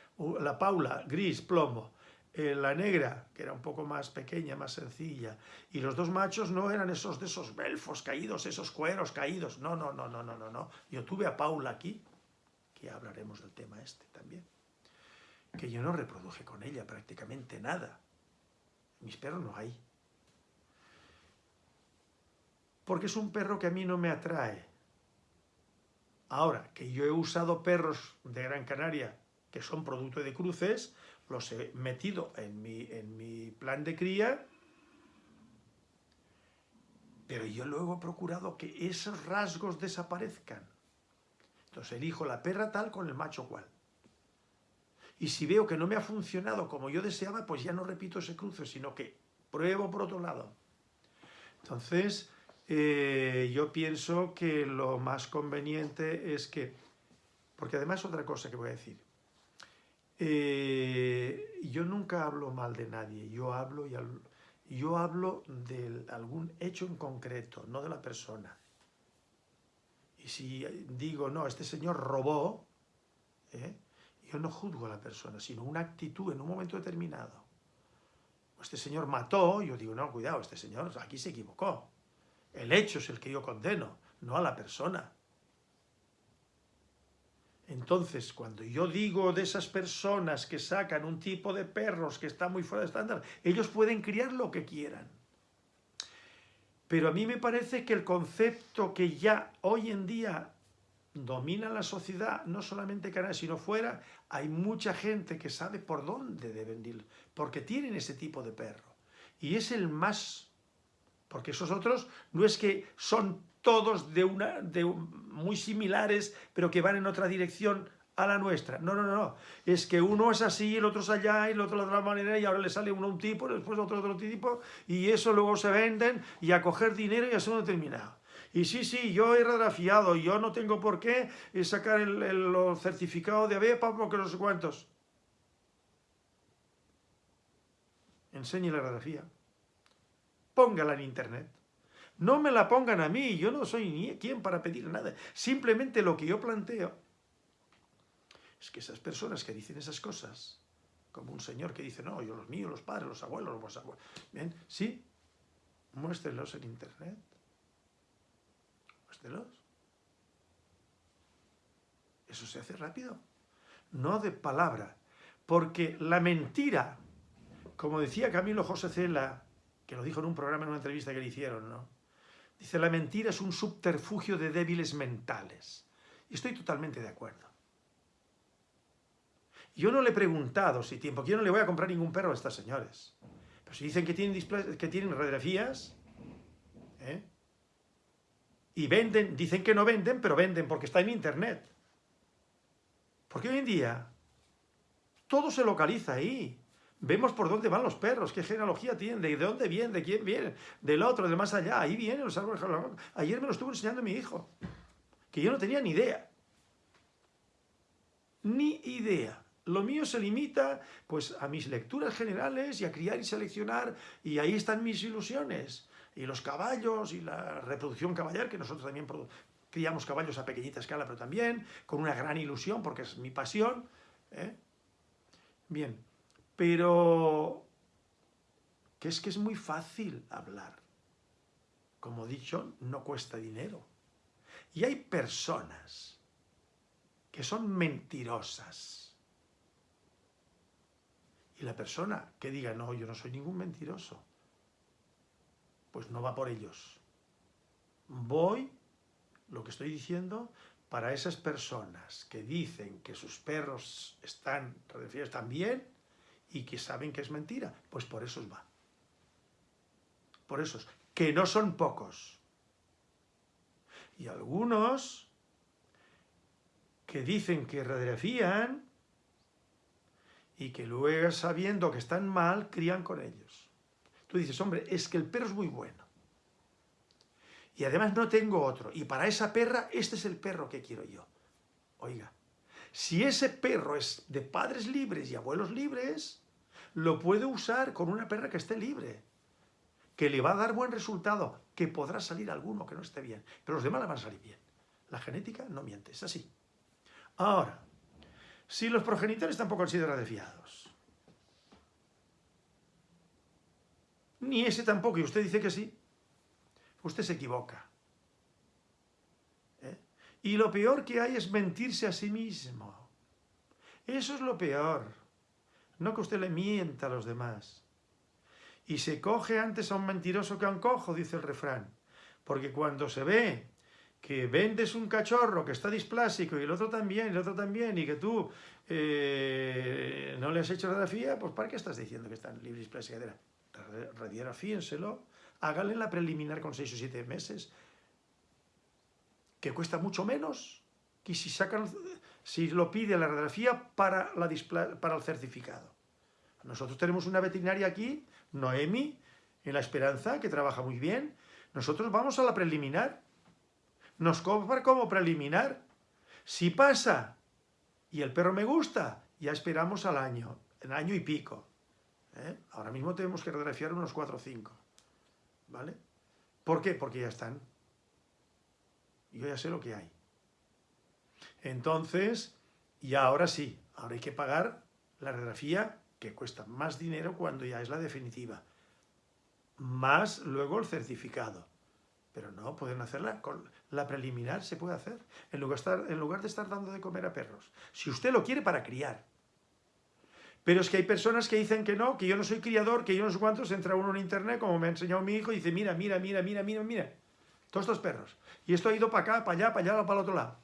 la Paula, gris, plomo, eh, la negra, que era un poco más pequeña, más sencilla, y los dos machos no eran esos de esos belfos caídos, esos cueros caídos, no, no, no, no, no, no, no. Yo tuve a Paula aquí, que hablaremos del tema este también, que yo no reproduje con ella prácticamente nada. Mis perros no hay. Porque es un perro que a mí no me atrae. Ahora, que yo he usado perros de Gran Canaria que son producto de cruces, los he metido en mi, en mi plan de cría, pero yo luego he procurado que esos rasgos desaparezcan. Entonces elijo la perra tal con el macho cual. Y si veo que no me ha funcionado como yo deseaba, pues ya no repito ese cruce, sino que pruebo por otro lado. Entonces, eh, yo pienso que lo más conveniente es que, porque además otra cosa que voy a decir, eh, yo nunca hablo mal de nadie, yo hablo, y yo hablo de algún hecho en concreto, no de la persona. Y si digo, no, este señor robó, ¿eh? yo no juzgo a la persona, sino una actitud en un momento determinado. Este señor mató, yo digo, no, cuidado, este señor aquí se equivocó. El hecho es el que yo condeno, no a la persona. Entonces, cuando yo digo de esas personas que sacan un tipo de perros que está muy fuera de estándar, ellos pueden criar lo que quieran. Pero a mí me parece que el concepto que ya hoy en día domina la sociedad, no solamente Canadá, sino fuera, hay mucha gente que sabe por dónde deben ir, porque tienen ese tipo de perro. Y es el más Porque esos otros no es que son todos de una, de, muy similares, pero que van en otra dirección a la nuestra. No, no, no, no. Es que uno es así, el otro es allá, y el otro de otra manera, y ahora le sale uno un tipo, después otro otro tipo, y eso luego se venden, y a coger dinero y a ser determinado. Y sí, sí, yo he radiografiado, yo no tengo por qué sacar el, el certificado de ABEPA porque no sé cuántos. Enseñe la radiografía. Póngala en internet. No me la pongan a mí, yo no soy ni quien para pedir nada. Simplemente lo que yo planteo es que esas personas que dicen esas cosas, como un señor que dice, no, yo los míos, los padres, los abuelos, los abuelos, bien, sí, muéstrenlos en internet. Muéstrenlos. Eso se hace rápido, no de palabra, porque la mentira, como decía Camilo José Cela, que lo dijo en un programa, en una entrevista que le hicieron, ¿no? Dice, la mentira es un subterfugio de débiles mentales. Y estoy totalmente de acuerdo. Yo no le he preguntado si tiempo, yo no le voy a comprar ningún perro a estas señores. Pero si dicen que tienen, que tienen radiografías, ¿eh? y venden, dicen que no venden, pero venden porque está en internet. Porque hoy en día todo se localiza ahí. Vemos por dónde van los perros, qué genealogía tienen, de dónde vienen, de quién vienen, del otro, del más allá. Ahí vienen los árboles. Ayer me lo estuvo enseñando mi hijo, que yo no tenía ni idea. Ni idea. Lo mío se limita pues, a mis lecturas generales y a criar y seleccionar, y ahí están mis ilusiones. Y los caballos y la reproducción caballar, que nosotros también criamos caballos a pequeñita escala, pero también con una gran ilusión, porque es mi pasión. ¿eh? Bien, pero que es que es muy fácil hablar. Como dicho, no cuesta dinero. Y hay personas que son mentirosas. Y la persona que diga, no, yo no soy ningún mentiroso, pues no va por ellos. Voy, lo que estoy diciendo, para esas personas que dicen que sus perros están, están bien, y que saben que es mentira, pues por esos va. Por esos, que no son pocos. Y algunos que dicen que radiografían y que luego sabiendo que están mal, crían con ellos. Tú dices, hombre, es que el perro es muy bueno. Y además no tengo otro. Y para esa perra, este es el perro que quiero yo. Oiga, si ese perro es de padres libres y abuelos libres, lo puede usar con una perra que esté libre, que le va a dar buen resultado, que podrá salir alguno que no esté bien, pero los demás le van a salir bien. La genética no miente, es así. Ahora, si los progenitores tampoco han sido radiafiados, ni ese tampoco, y usted dice que sí, usted se equivoca. Y lo peor que hay es mentirse a sí mismo. Eso es lo peor. No que usted le mienta a los demás. Y se coge antes a un mentiroso que a un cojo, dice el refrán. Porque cuando se ve que vendes un cachorro que está displásico y el otro también, el otro también, y que tú eh, no le has hecho radiografía, pues ¿para qué estás diciendo que están libres displásicos? Radiografíenselo, háganle la preliminar con seis o siete meses, que cuesta mucho menos que si, sacan, si lo pide la radiografía para, la para el certificado. Nosotros tenemos una veterinaria aquí, Noemi, en La Esperanza, que trabaja muy bien. Nosotros vamos a la preliminar. Nos cobra como preliminar. Si pasa y el perro me gusta, ya esperamos al año, el año y pico. ¿eh? Ahora mismo tenemos que radiografiar unos 4 o 5. ¿Vale? ¿Por qué? Porque ya están. Yo ya sé lo que hay. Entonces, y ahora sí, ahora hay que pagar la radiografía que cuesta más dinero cuando ya es la definitiva. Más luego el certificado. Pero no, pueden hacerla con la preliminar, se puede hacer, en lugar, de estar, en lugar de estar dando de comer a perros. Si usted lo quiere para criar. Pero es que hay personas que dicen que no, que yo no soy criador, que yo no sé cuántos, entra uno en internet, como me ha enseñado mi hijo, y dice, mira, mira, mira, mira, mira, mira, todos estos perros. Y esto ha ido para acá, para allá, para allá, para el otro lado.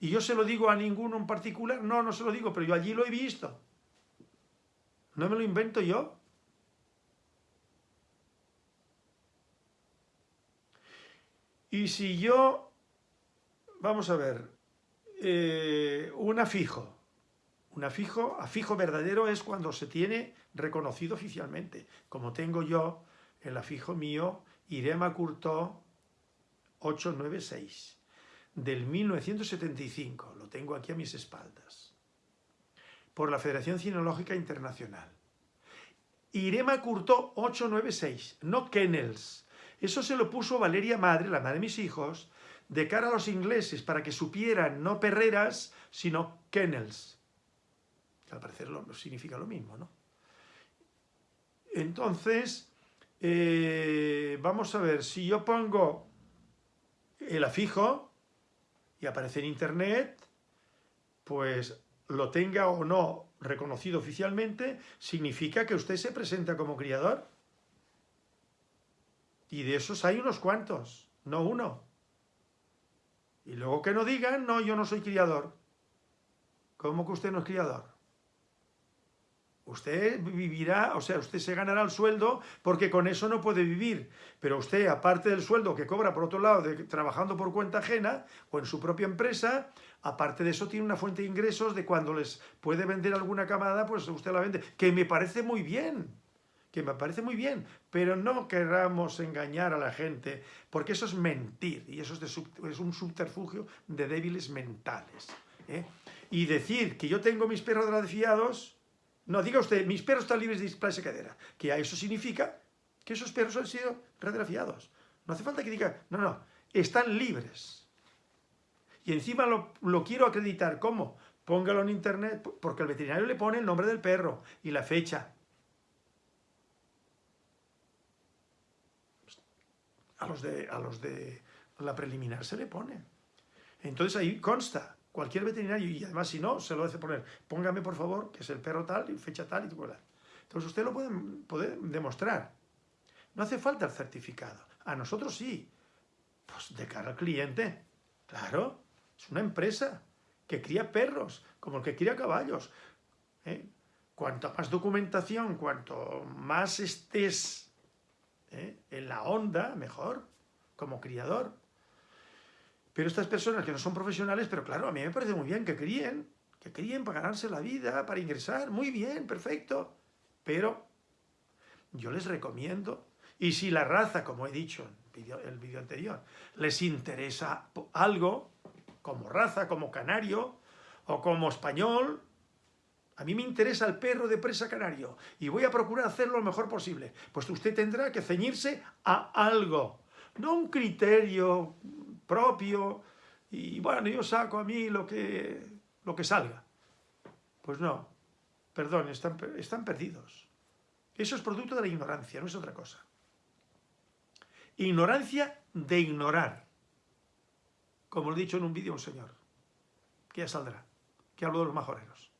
Y yo se lo digo a ninguno en particular. No, no se lo digo, pero yo allí lo he visto. No me lo invento yo. Y si yo, vamos a ver, eh, un afijo, un afijo, afijo verdadero es cuando se tiene reconocido oficialmente, como tengo yo el afijo mío, Irema Curtó 896, del 1975, lo tengo aquí a mis espaldas, por la Federación Cinológica Internacional. Irema Curtó 896, no Kennels. Eso se lo puso Valeria Madre, la madre de mis hijos, de cara a los ingleses, para que supieran no perreras, sino Kennels. Que al parecer lo, significa lo mismo, ¿no? Entonces, eh, vamos a ver, si yo pongo el afijo y aparece en internet, pues lo tenga o no reconocido oficialmente, significa que usted se presenta como criador. Y de esos hay unos cuantos, no uno. Y luego que no digan, no, yo no soy criador. ¿Cómo que usted no es criador? Usted vivirá, o sea, usted se ganará el sueldo porque con eso no puede vivir. Pero usted, aparte del sueldo que cobra por otro lado, trabajando por cuenta ajena o en su propia empresa, aparte de eso tiene una fuente de ingresos de cuando les puede vender alguna camada, pues usted la vende. Que me parece muy bien, que me parece muy bien, pero no queramos engañar a la gente, porque eso es mentir, y eso es, es un subterfugio de débiles mentales. ¿eh? Y decir que yo tengo mis perros fiados no, diga usted, mis perros están libres de displasia cadera. Que eso significa que esos perros han sido radiografiados. No hace falta que diga, no, no, están libres. Y encima lo, lo quiero acreditar. ¿Cómo? Póngalo en internet, porque el veterinario le pone el nombre del perro y la fecha. A los de, a los de la preliminar se le pone. Entonces ahí consta cualquier veterinario, y además si no, se lo hace poner, póngame por favor, que es el perro tal, y fecha tal, y tal. Entonces usted lo puede, demostrar. No hace falta el certificado. A nosotros sí. Pues de cara al cliente. Claro, es una empresa que cría perros, como el que cría caballos. ¿eh? Cuanto más documentación, cuanto más estés ¿eh? en la onda, mejor, como criador. Pero estas personas que no son profesionales, pero claro, a mí me parece muy bien que críen, que críen para ganarse la vida, para ingresar, muy bien, perfecto. Pero yo les recomiendo, y si la raza, como he dicho en el vídeo anterior, les interesa algo, como raza, como canario, o como español, a mí me interesa el perro de presa canario y voy a procurar hacerlo lo mejor posible. Pues usted tendrá que ceñirse a algo, no un criterio propio, y bueno, yo saco a mí lo que, lo que salga. Pues no, perdón, están, están perdidos. Eso es producto de la ignorancia, no es otra cosa. Ignorancia de ignorar. Como lo he dicho en un vídeo un señor, que ya saldrá, que hablo de los majoreros.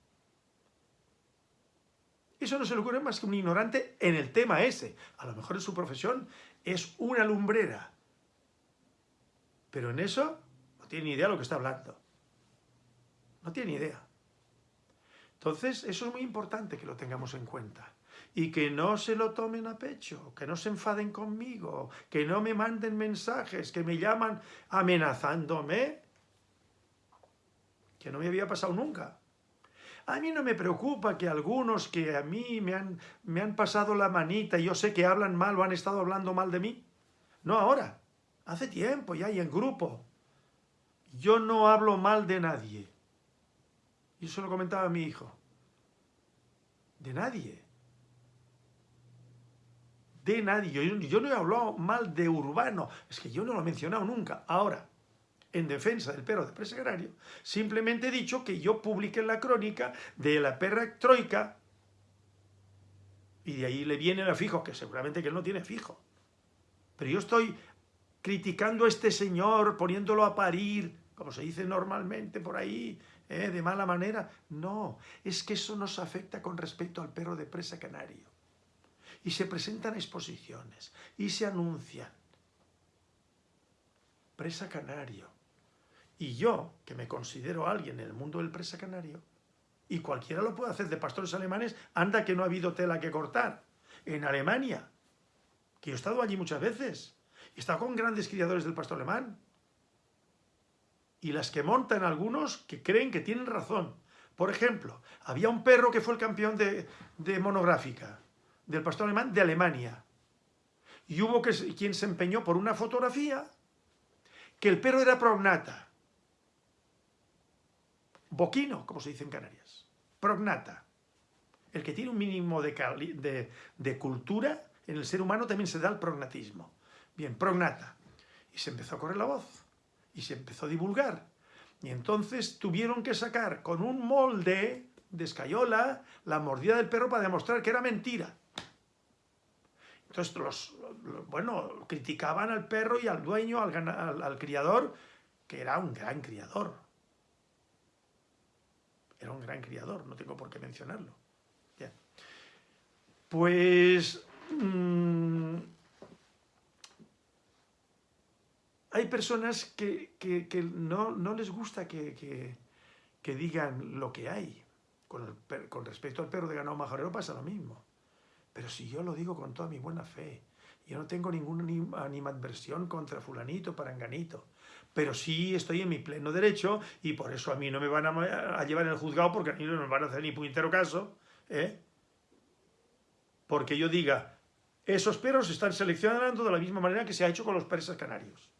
Eso no se le ocurre más que un ignorante en el tema ese. A lo mejor en su profesión es una lumbrera, pero en eso no tiene ni idea de lo que está hablando. No tiene ni idea. Entonces, eso es muy importante que lo tengamos en cuenta. Y que no se lo tomen a pecho, que no se enfaden conmigo, que no me manden mensajes, que me llaman amenazándome, que no me había pasado nunca. A mí no me preocupa que algunos que a mí me han, me han pasado la manita y yo sé que hablan mal o han estado hablando mal de mí. No ahora. Hace tiempo ya y en grupo. Yo no hablo mal de nadie. Y eso lo comentaba mi hijo. De nadie. De nadie. Yo, no he hablado mal de Urbano. Es que yo no lo he mencionado nunca. Ahora, en defensa del perro de presa simplemente he dicho que yo publiqué la crónica de la perra troika y de ahí le viene el fijo, que seguramente que él no tiene fijo. Pero yo estoy criticando a este señor, poniéndolo a parir, como se dice normalmente por ahí, ¿eh? de mala manera. No, es que eso nos afecta con respecto al perro de presa canario. Y se presentan exposiciones, y se anuncian. Presa canario. Y yo, que me considero alguien en el mundo del presa canario, y cualquiera lo puede hacer de pastores alemanes, anda que no ha habido tela que cortar. En Alemania, que yo he estado allí muchas veces, Estado con grandes criadores del pastor alemán. Y las que montan algunos que creen que tienen razón. Por ejemplo, había un perro que fue el campeón de, de monográfica del pastor alemán de Alemania. Y hubo que, quien se empeñó por una fotografía que el perro era prognata. Boquino, como se dice en Canarias. Prognata. El que tiene un mínimo de, de, cultura en el ser humano también se da el prognatismo. Bien, prognata. Y se empezó a correr la voz. Y se empezó a divulgar. Y entonces tuvieron que sacar con un molde de escayola la mordida del perro para demostrar que era mentira. Entonces, los, bueno, criticaban al perro y al dueño, al, criador, que era un gran criador. Era un gran criador, no tengo por qué mencionarlo. Pues... Mmm, hay personas que, no, les gusta que, digan lo que hay. Con, con respecto al perro de ganado majorero pasa lo mismo. Pero si yo lo digo con toda mi buena fe, yo no tengo ninguna animadversión contra fulanito, paranganito, pero sí estoy en mi pleno derecho y por eso a mí no me van a, llevar en el juzgado porque a mí no me van a hacer ni puñetero caso, ¿eh? Porque yo diga, esos perros están seleccionando de la misma manera que se ha hecho con los persas canarios.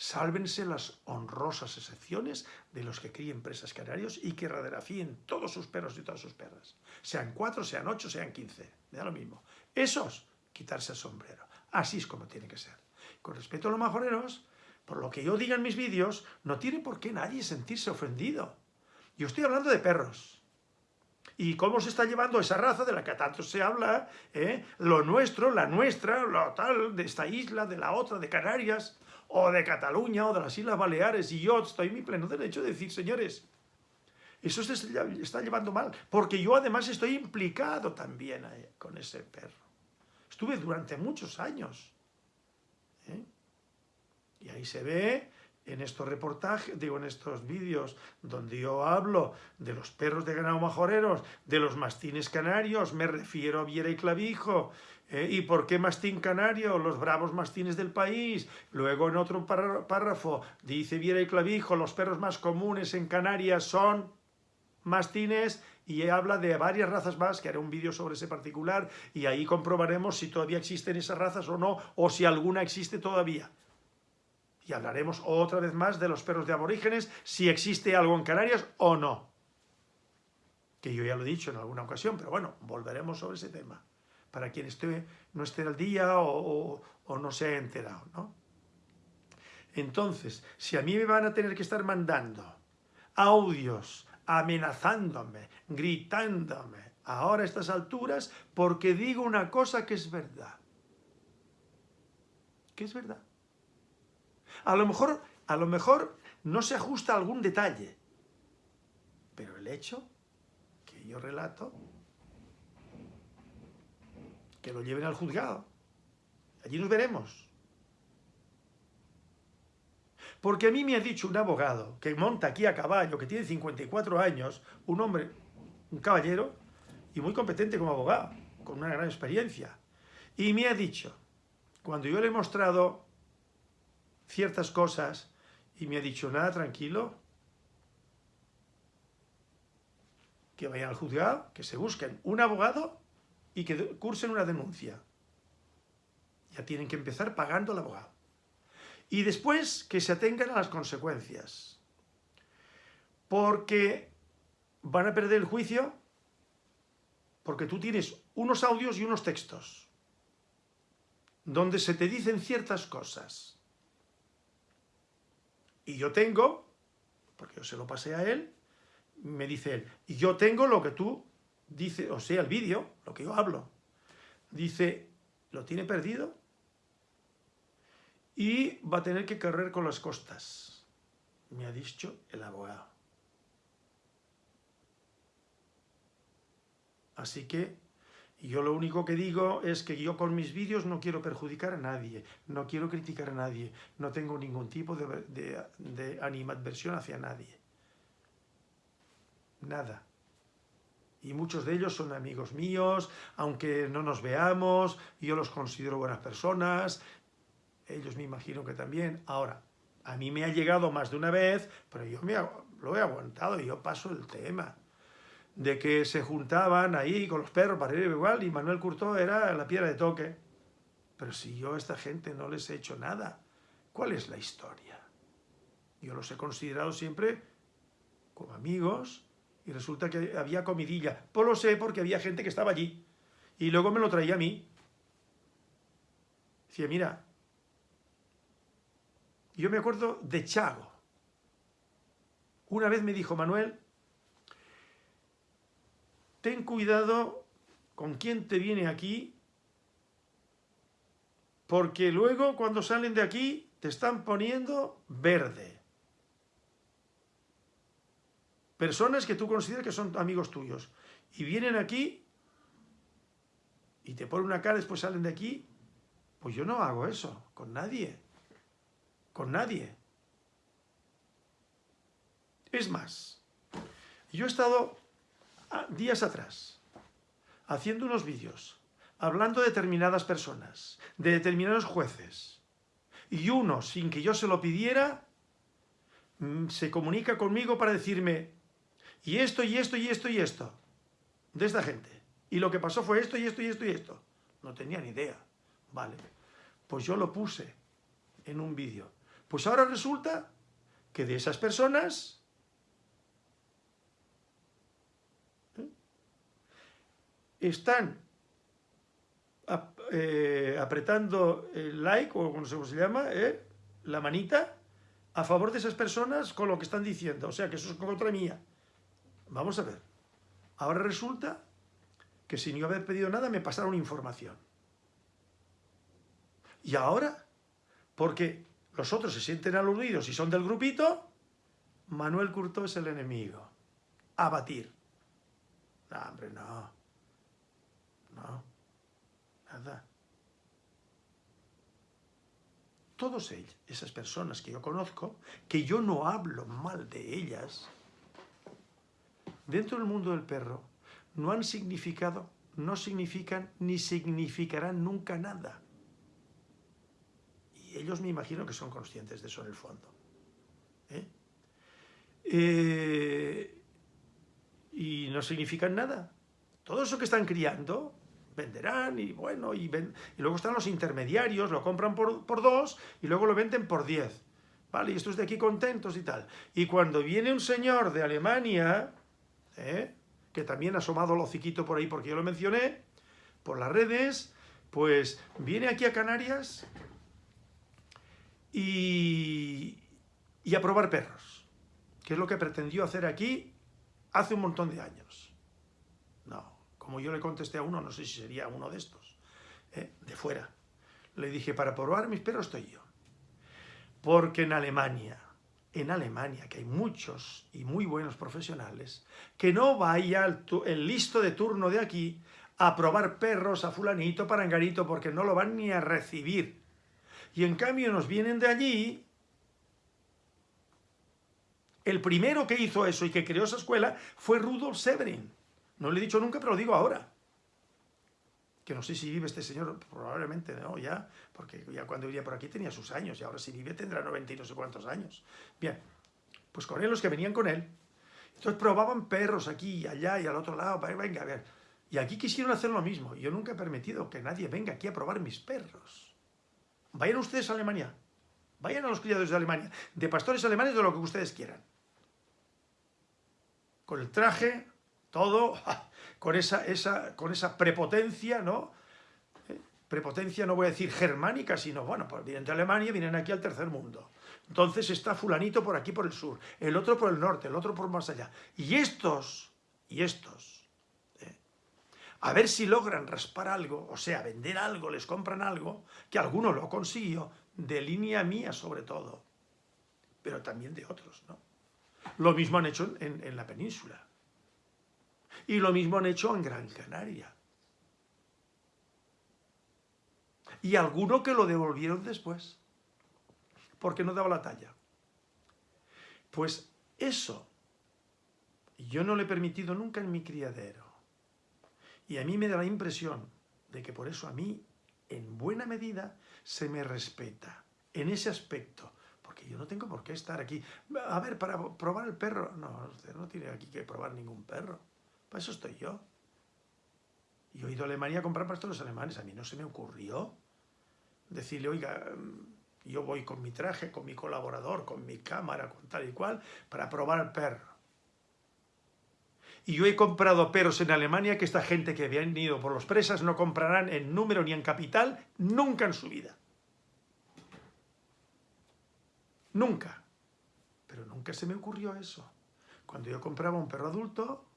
Sálvense las honrosas excepciones de los que críen presas canarios y que radiografíen todos sus perros y todas sus perras. Sean cuatro, sean ocho, sean quince. Me da lo mismo. Esos, quitarse el sombrero. Así es como tiene que ser. Con respecto a los majoreros, por lo que yo diga en mis vídeos, no tiene por qué nadie sentirse ofendido. Yo estoy hablando de perros. Y cómo se está llevando esa raza de la que tanto se habla, ¿eh? lo nuestro, la nuestra, lo tal, de esta isla, de la otra, de Canarias o de Cataluña, o de las Islas Baleares, y yo estoy en mi pleno derecho de decir, señores, eso se está llevando mal, porque yo además estoy implicado también con ese perro. Estuve durante muchos años. ¿eh? Y ahí se ve en estos reportajes, digo, en estos vídeos donde yo hablo de los perros de ganado majoreros, de los mastines canarios, me refiero a Viera y Clavijo, ¿Eh? ¿Y por qué mastín canario? Los bravos mastines del país. Luego en otro párrafo dice Viera y Clavijo, los perros más comunes en Canarias son mastines y habla de varias razas más, que haré un vídeo sobre ese particular y ahí comprobaremos si todavía existen esas razas o no, o si alguna existe todavía. Y hablaremos otra vez más de los perros de aborígenes, si existe algo en Canarias o no. Que yo ya lo he dicho en alguna ocasión, pero bueno, volveremos sobre ese tema para quien esté, no esté al día o, no se haya enterado, ¿no? Entonces, si a mí me van a tener que estar mandando audios, amenazándome, gritándome, ahora a estas alturas, porque digo una cosa que es verdad. ¿Qué es verdad? A lo mejor, a lo mejor no se ajusta a algún detalle, pero el hecho que yo relato que lo lleven al juzgado. Allí nos veremos. Porque a mí me ha dicho un abogado que monta aquí a caballo, que tiene 54 años, un hombre, un caballero, y muy competente como abogado, con una gran experiencia. Y me ha dicho, cuando yo le he mostrado ciertas cosas, y me ha dicho, nada, tranquilo, que vayan al juzgado, que se busquen un abogado y que cursen una denuncia. Ya tienen que empezar pagando al abogado. Y después que se atengan a las consecuencias. Porque van a perder el juicio porque tú tienes unos audios y unos textos donde se te dicen ciertas cosas. Y yo tengo, porque yo se lo pasé a él, me dice él, y yo tengo lo que tú dice, o sea, el vídeo, lo que yo hablo, dice, lo tiene perdido y va a tener que correr con las costas, me ha dicho el abogado. Así que yo lo único que digo es que yo con mis vídeos no quiero perjudicar a nadie, no quiero criticar a nadie, no tengo ningún tipo de, de, animadversión hacia nadie. Nada y muchos de ellos son amigos míos, aunque no nos veamos, yo los considero buenas personas, ellos me imagino que también. Ahora, a mí me ha llegado más de una vez, pero yo me lo he aguantado y yo paso el tema. De que se juntaban ahí con los perros para ir igual y Manuel Curtó era la piedra de toque. Pero si yo a esta gente no les he hecho nada, ¿cuál es la historia? Yo los he considerado siempre como amigos y resulta que había comidilla. Pues lo sé porque había gente que estaba allí. Y luego me lo traía a mí. Decía, mira, yo me acuerdo de Chago. Una vez me dijo Manuel, ten cuidado con quién te viene aquí, porque luego cuando salen de aquí te están poniendo verde. Personas que tú consideras que son amigos tuyos. Y vienen aquí y te ponen una cara, después salen de aquí. Pues yo no hago eso con nadie. Con nadie. Es más, yo he estado ah, días atrás haciendo unos vídeos hablando de determinadas personas, de determinados jueces, y uno, sin que yo se lo pidiera, mm, se comunica conmigo para decirme, y esto, y esto, y esto, y esto, de esta gente. Y lo que pasó fue esto, y esto, y esto, y esto. No tenía ni idea. Vale. Pues yo lo puse en un vídeo. Pues ahora resulta que de esas personas ¿eh? están eh, apretando el like, o como se llama, ¿eh? la manita, a favor de esas personas con lo que están diciendo. O sea, que eso es contra mía. Vamos a ver. Ahora resulta que sin yo haber pedido nada me pasaron información. Y ahora, porque los otros se sienten aludidos y son del grupito, Manuel Curto es el enemigo. A batir. No, hombre, no. No. Nada. Todos ellos, esas personas que yo conozco, que yo no hablo mal de ellas, dentro del mundo del perro, no han significado, no significan ni significarán nunca nada. Y ellos me imagino que son conscientes de eso en el fondo. ¿eh? Eh, y no significan nada. Todo eso que están criando, venderán y bueno, y, y luego están los intermediarios, lo compran por, por, dos y luego lo venden por diez. ¿Vale? Y estos de aquí contentos y tal. Y cuando viene un señor de Alemania, ¿eh? que también ha asomado el hociquito por ahí porque yo lo mencioné, por las redes, pues viene aquí a Canarias y, y a probar perros, que es lo que pretendió hacer aquí hace un montón de años. No, como yo le contesté a uno, no sé si sería uno de estos, ¿eh? de fuera. Le dije, para probar mis perros estoy yo. Porque en Alemania, en Alemania, que hay muchos y muy buenos profesionales, que no vaya el, listo de turno de aquí a probar perros a fulanito, parangarito, porque no lo van ni a recibir. Y en cambio nos vienen de allí... El primero que hizo eso y que creó esa escuela fue Rudolf Severin. No le he dicho nunca, pero lo digo ahora que no sé si vive este señor, probablemente no, ya, porque ya cuando vivía por aquí tenía sus años, y ahora si vive tendrá 90 y no sé cuántos años. Bien, pues con él, los que venían con él, entonces probaban perros aquí y allá y al otro lado, venga, a ver. Y aquí quisieron hacer lo mismo, yo nunca he permitido que nadie venga aquí a probar mis perros. Vayan ustedes a Alemania, vayan a los criados de Alemania, de pastores alemanes, de lo que ustedes quieran. Con el traje, todo, con esa, esa, con esa prepotencia, ¿no? Eh, prepotencia no voy a decir germánica, sino, bueno, pues vienen de Alemania, vienen aquí al tercer mundo. Entonces está fulanito por aquí por el sur, el otro por el norte, el otro por más allá. Y estos, y estos, ¿eh? a ver si logran raspar algo, o sea, vender algo, les compran algo, que alguno lo consiguió, de línea mía sobre todo, pero también de otros, ¿no? Lo mismo han hecho en la península. Y lo mismo han hecho en Gran Canaria. Y alguno que lo devolvieron después, porque no daba la talla. Pues eso, yo no le he permitido nunca en mi criadero. Y a mí me da la impresión de que por eso a mí en buena medida se me respeta en ese aspecto. Porque yo no tengo por qué estar aquí. A ver, para probar el perro. No, usted no tiene aquí que probar ningún perro. Para eso estoy yo. Yo he ido a Alemania a comprar pastores alemanes. A mí no se me ocurrió decirle, oiga, yo voy con mi traje, con mi colaborador, con mi cámara, con tal y cual, para probar el perro. Y yo he comprado perros en Alemania que esta gente que habían ido por los presas no comprarán en número ni en capital nunca en su vida. Nunca. Pero nunca se me ocurrió eso. Cuando yo compraba un perro adulto,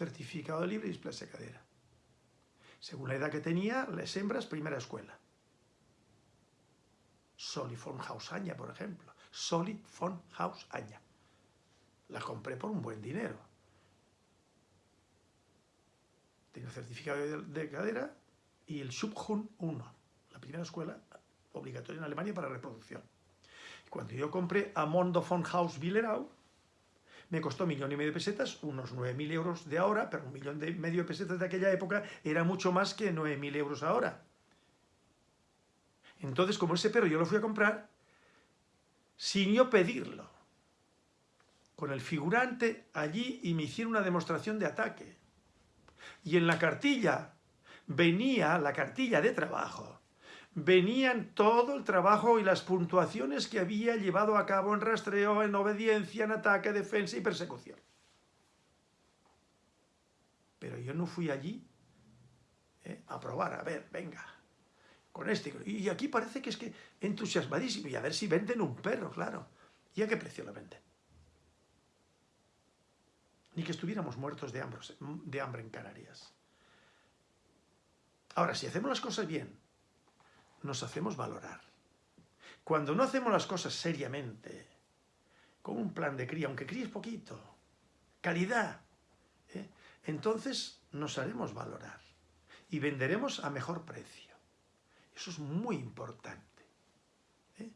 certificado libre y displasia cadera. Según la edad que tenía, las hembras, primera escuela. Soli von Hausaña, por ejemplo. Soli von Hausaña. La compré por un buen dinero. Tengo certificado de, cadera y el Schubhund 1, la primera escuela obligatoria en Alemania para reproducción. Cuando yo compré a Mondo von Haus Willerau, me costó millón y medio de pesetas, unos 9.000 euros de ahora, pero un millón y medio de pesetas de aquella época era mucho más que 9.000 euros ahora. Entonces, como ese perro yo lo fui a comprar, sin yo pedirlo, con el figurante allí y me hicieron una demostración de ataque. Y en la cartilla venía la cartilla de trabajo, venían todo el trabajo y las puntuaciones que había llevado a cabo en rastreo, en obediencia, en ataque, defensa y persecución. Pero yo no fui allí eh, a probar, a ver, venga, con este. Y aquí parece que es que entusiasmadísimo. Y a ver si venden un perro, claro. ¿Y a qué precio lo venden? Ni que estuviéramos muertos de hambre, de hambre en Canarias. Ahora, si hacemos las cosas bien, nos hacemos valorar. Cuando no hacemos las cosas seriamente, con un plan de cría, aunque críes poquito, calidad, ¿eh? entonces nos haremos valorar y venderemos a mejor precio. Eso es muy importante. ¿eh?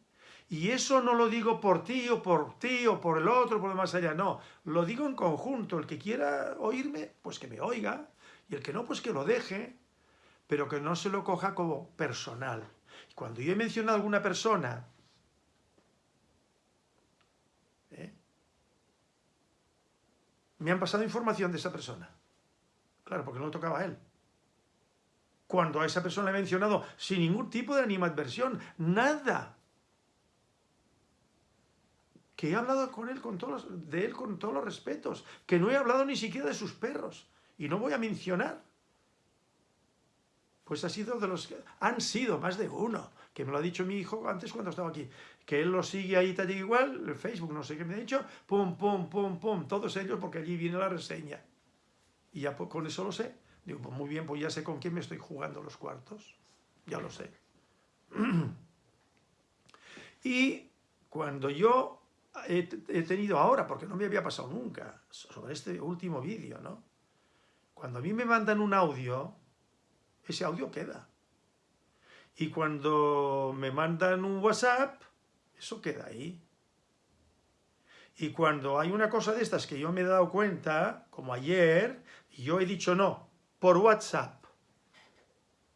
Y eso no lo digo por ti o por ti o por el otro, por lo más allá, no. Lo digo en conjunto. El que quiera oírme, pues que me oiga. Y el que no, pues que lo deje. Pero que no se lo coja como personal. Cuando yo he mencionado a alguna persona ¿eh? me han pasado información de esa persona. Claro, porque no le tocaba a él cuando a esa persona le he mencionado sin ningún tipo de animadversión, nada. Que he hablado con él con todos de él con todos los respetos, que no he hablado ni siquiera de sus perros, y no voy a mencionar. Pues ha sido de los que han sido más de uno, que me lo ha dicho mi hijo antes cuando estaba aquí, que él lo sigue ahí tal igual, el Facebook, no sé qué me ha dicho, pum, pum, pum, pum, todos ellos, porque allí viene la reseña. Y ya con eso lo sé. Digo, pues muy bien, pues ya sé con quién me estoy jugando los cuartos. Ya lo sé. y cuando yo he, tenido ahora, porque no me había pasado nunca, sobre este último vídeo, ¿no? Cuando a mí me mandan un audio, ese audio queda. Y cuando me mandan un WhatsApp, eso queda ahí. Y cuando hay una cosa de estas que yo me he dado cuenta, como ayer, yo he dicho no, por WhatsApp.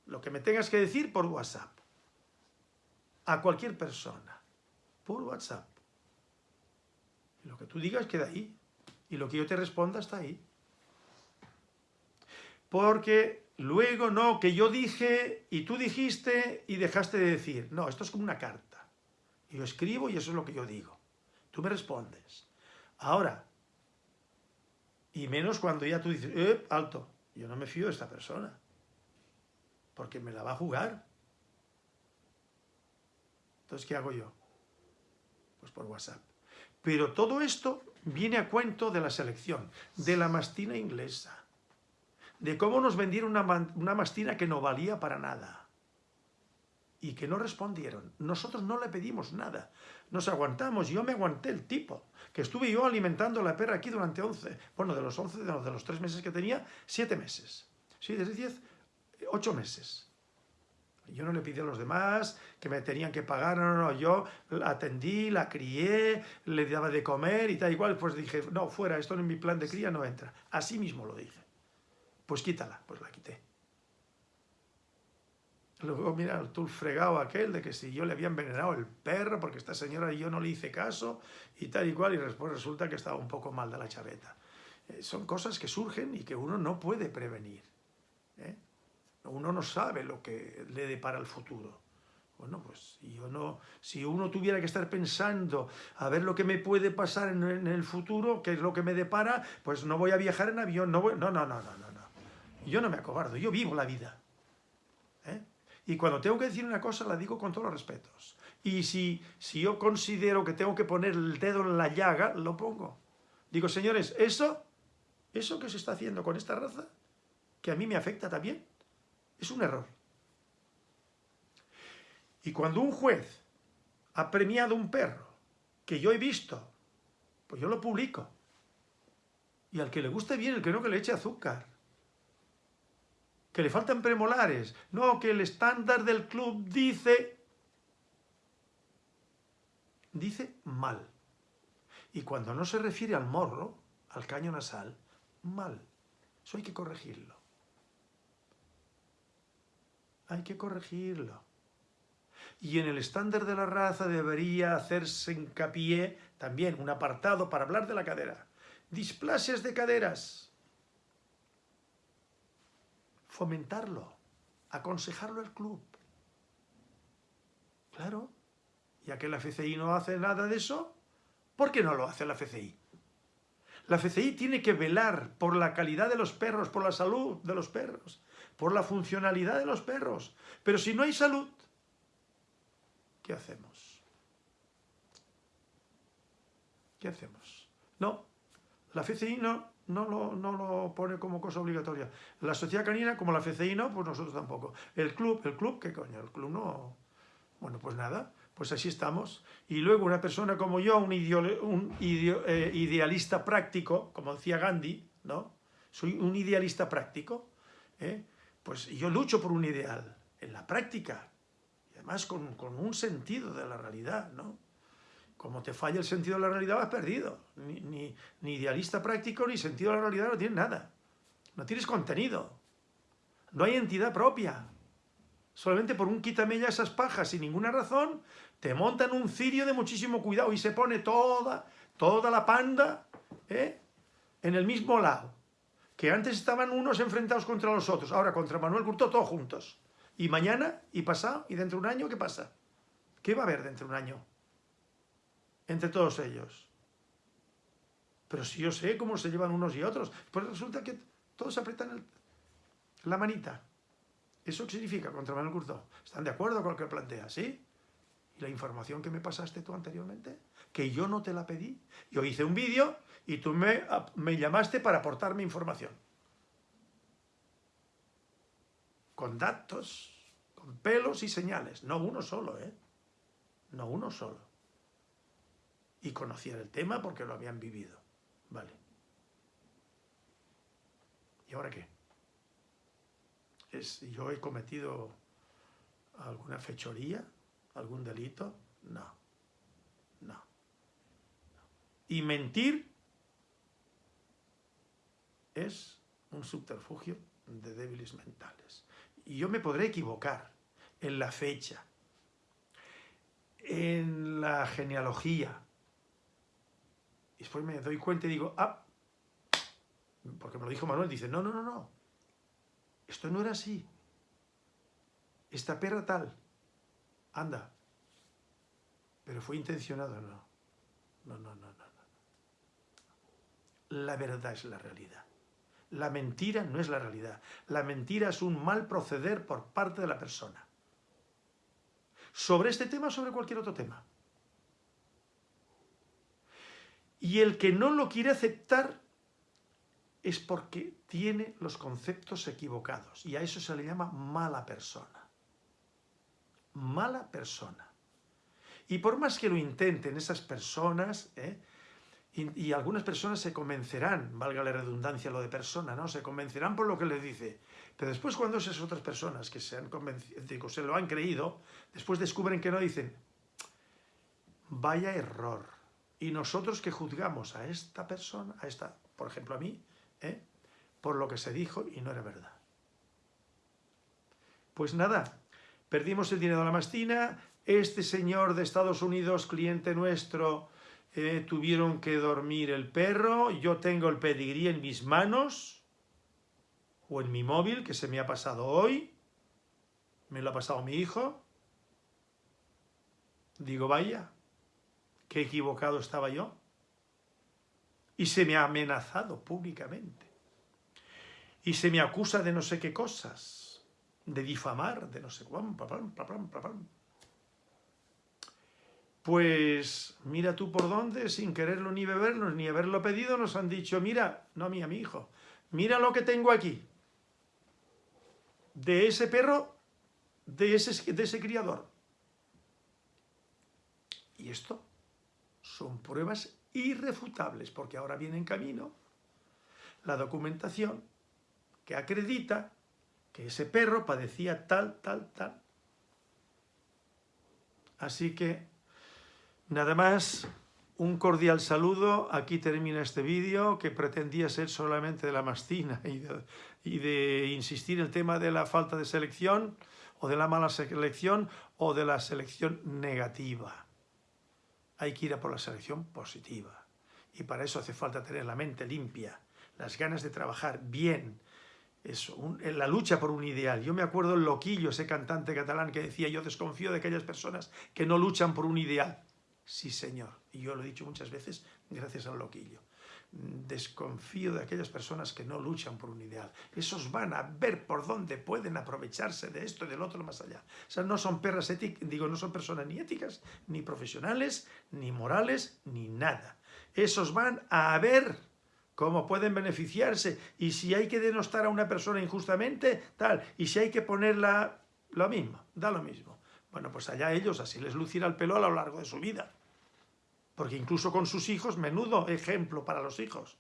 Lo que me tengas que decir por WhatsApp. A cualquier persona. Por WhatsApp. Lo que tú digas queda ahí. Y lo que yo te responda está ahí. Porque luego no, que yo dije y tú dijiste y dejaste de decir. No, esto es como una carta. Yo escribo y eso es lo que yo digo. Tú me respondes. Ahora, y menos cuando ya tú dices, eh, alto, yo no me fío de esta persona, porque me la va a jugar. Entonces, ¿qué hago yo? Pues por WhatsApp. Pero todo esto viene a cuento de la selección, de la mastina inglesa, de cómo nos vendieron una, una mastina que no valía para nada y que no respondieron. Nosotros no le pedimos nada. Nos aguantamos. Yo me aguanté el tipo. Que estuve yo alimentando a la perra aquí durante 11, bueno, de los 11, de los, de los 3 meses que tenía, 7 meses. Sí, desde 10, 8 meses. Yo no le pedí a los demás que me tenían que pagar, no, no, no, yo la atendí, la crié, le daba de comer y tal igual, pues dije, no, fuera, esto en mi plan de cría no entra. Así mismo lo dije. Pues quítala, pues la quité. Luego, mira, tú el fregado aquel de que si yo le había envenenado el perro porque esta señora y yo no le hice caso y tal y cual, y después resulta que estaba un poco mal de la chaveta. Eh, son cosas que surgen y que uno no puede prevenir. ¿eh? Uno no sabe lo que le depara el futuro. Bueno, pues yo no, si uno tuviera que estar pensando a ver lo que me puede pasar en, el futuro, qué es lo que me depara, pues no voy a viajar en avión, no, no, no, no, no. Yo no me acobardo, yo vivo la vida. ¿eh? Y cuando tengo que decir una cosa, la digo con todos los respetos. Y si, si yo considero que tengo que poner el dedo en la llaga, lo pongo. Digo, señores, eso, eso que se está haciendo con esta raza, que a mí me afecta también, es un error. Y cuando un juez ha premiado un perro que yo he visto, pues yo lo publico. Y al que le guste bien, el que no, que le eche azúcar. Que le faltan premolares. No, que el estándar del club dice... Dice mal. Y cuando no se refiere al morro, al caño nasal, mal. Eso hay que corregirlo. Hay que corregirlo. Y en el estándar de la raza debería hacerse hincapié también un apartado para hablar de la cadera. Displasias de caderas. Fomentarlo. Aconsejarlo al club. Claro. Ya que la FCI no hace nada de eso, ¿por qué no lo hace la FCI? La FCI tiene que velar por la calidad de los perros, por la salud de los perros, por la funcionalidad de los perros. Pero si no hay salud, ¿qué hacemos? ¿Qué hacemos? No, la FCI no, no, lo, no lo pone como cosa obligatoria. La sociedad canina, como la FCI no, pues nosotros tampoco. El club, el club, ¿qué coño? El club no... Bueno, pues nada, pues así estamos. Y luego una persona como yo, un, eh, idealista práctico, como decía Gandhi, ¿no? Soy un idealista práctico, ¿eh? pues yo lucho por un ideal, en la práctica, además con, un sentido de la realidad, ¿no? Como te falla el sentido de la realidad, vas perdido. Ni, idealista práctico, ni sentido de la realidad, no tienes nada. No tienes contenido. No hay entidad propia. Solamente por un quítame ya esas pajas sin ninguna razón, te montan un cirio de muchísimo cuidado y se pone toda, toda la panda ¿eh? en el mismo lado. Que antes estaban unos enfrentados contra los otros, ahora contra Manuel Curto todos juntos. Y mañana, y pasado, y dentro de un año, ¿qué pasa? ¿Qué va a haber dentro de un año? Entre todos ellos. Pero si yo sé cómo se llevan unos y otros, pues resulta que todos apretan la manita. ¿Eso qué significa contra Manuel Curto? ¿Están de acuerdo con lo que plantea? ¿Sí? ¿Y la información que me pasaste tú anteriormente? Que yo no te la pedí. Yo hice un vídeo y tú me, me llamaste para aportarme información. con datos, con pelos y señales, no uno solo, ¿eh? No uno solo. Y conocían el tema porque lo habían vivido. Vale. ¿Y ahora qué? ¿Es, ¿Yo he cometido alguna fechoría? ¿Algún delito? No. No. Y mentir es un subterfugio de débiles mentales y yo me podré equivocar en la fecha, en la genealogía. Y después me doy cuenta y digo, ah, porque me lo dijo Manuel, dice, no, no, no, no, esto no era así. Esta perra tal, anda. Pero fue intencionado, no. No, no, no, no. La verdad es la realidad. La mentira no es la realidad. La mentira es un mal proceder por parte de la persona. Sobre este tema o sobre cualquier otro tema. Y el que no lo quiere aceptar es porque tiene los conceptos equivocados. Y a eso se le llama mala persona. Mala persona. Y por más que lo intenten esas personas, ¿eh? Y, algunas personas se convencerán, valga la redundancia lo de persona, ¿no? Se convencerán por lo que les dice. Pero después cuando esas otras personas que se han convencido, se lo han creído, después descubren que no dicen, vaya error. Y nosotros que juzgamos a esta persona, a esta, por ejemplo a mí, ¿eh? por lo que se dijo y no era verdad. Pues nada, perdimos el dinero de la mastina, este señor de Estados Unidos, cliente nuestro, eh, tuvieron que dormir el perro, yo tengo el pedigrí en mis manos, o en mi móvil, que se me ha pasado hoy, me lo ha pasado mi hijo, digo, vaya, qué equivocado estaba yo, y se me ha amenazado públicamente, y se me acusa de no sé qué cosas, de difamar, de no sé cuánto, pues mira tú por dónde, sin quererlo ni bebernos, ni haberlo pedido, nos han dicho, mira, no a mí, a mi hijo, mira lo que tengo aquí. De ese perro, de ese, de ese criador. Y esto son pruebas irrefutables, porque ahora viene en camino la documentación que acredita que ese perro padecía tal, tal, tal. Así que Nada más, un cordial saludo, aquí termina este vídeo que pretendía ser solamente de la mastina y de, y de insistir el tema de la falta de selección o de la mala selección o de la selección negativa. Hay que ir a por la selección positiva y para eso hace falta tener la mente limpia, las ganas de trabajar bien, en la lucha por un ideal. Yo me acuerdo el Loquillo, ese cantante catalán que decía yo desconfío de aquellas personas que no luchan por un ideal. Sí, señor. Y yo lo he dicho muchas veces gracias al loquillo. Desconfío de aquellas personas que no luchan por un ideal. Esos van a ver por dónde pueden aprovecharse de esto y del otro más allá. O sea, no son perras éticas, digo, no son personas ni éticas, ni profesionales, ni morales, ni nada. Esos van a ver cómo pueden beneficiarse y si hay que denostar a una persona injustamente, tal, y si hay que ponerla lo mismo, da lo mismo. Bueno, pues allá ellos, así les lucirá el pelo a lo largo de su vida porque incluso con sus hijos, menudo ejemplo para los hijos.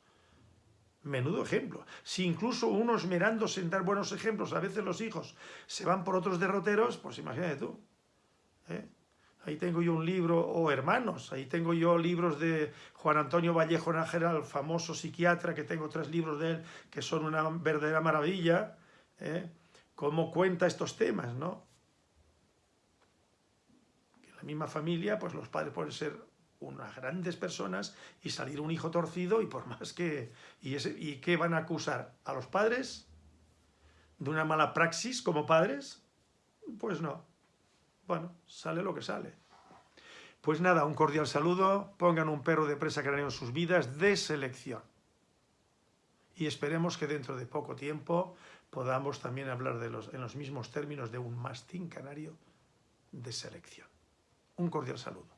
Menudo ejemplo. Si incluso uno esmerándose en dar buenos ejemplos, a veces los hijos se van por otros derroteros, pues imagínate tú. ¿eh? Ahí tengo yo un libro, o hermanos, ahí tengo yo libros de Juan Antonio Vallejo Nájera, el famoso psiquiatra, que tengo tres libros de él, que son una verdadera maravilla, ¿eh? cómo cuenta estos temas, ¿no? En la misma familia, pues los padres pueden ser unas grandes personas y salir un hijo torcido y por más que... ¿Y, ese, ¿Y qué van a acusar? ¿A los padres? ¿De una mala praxis como padres? Pues no. Bueno, sale lo que sale. Pues nada, un cordial saludo, pongan un perro de presa canario en sus vidas de selección. Y esperemos que dentro de poco tiempo podamos también hablar de los, en los mismos términos de un mastín canario de selección. Un cordial saludo.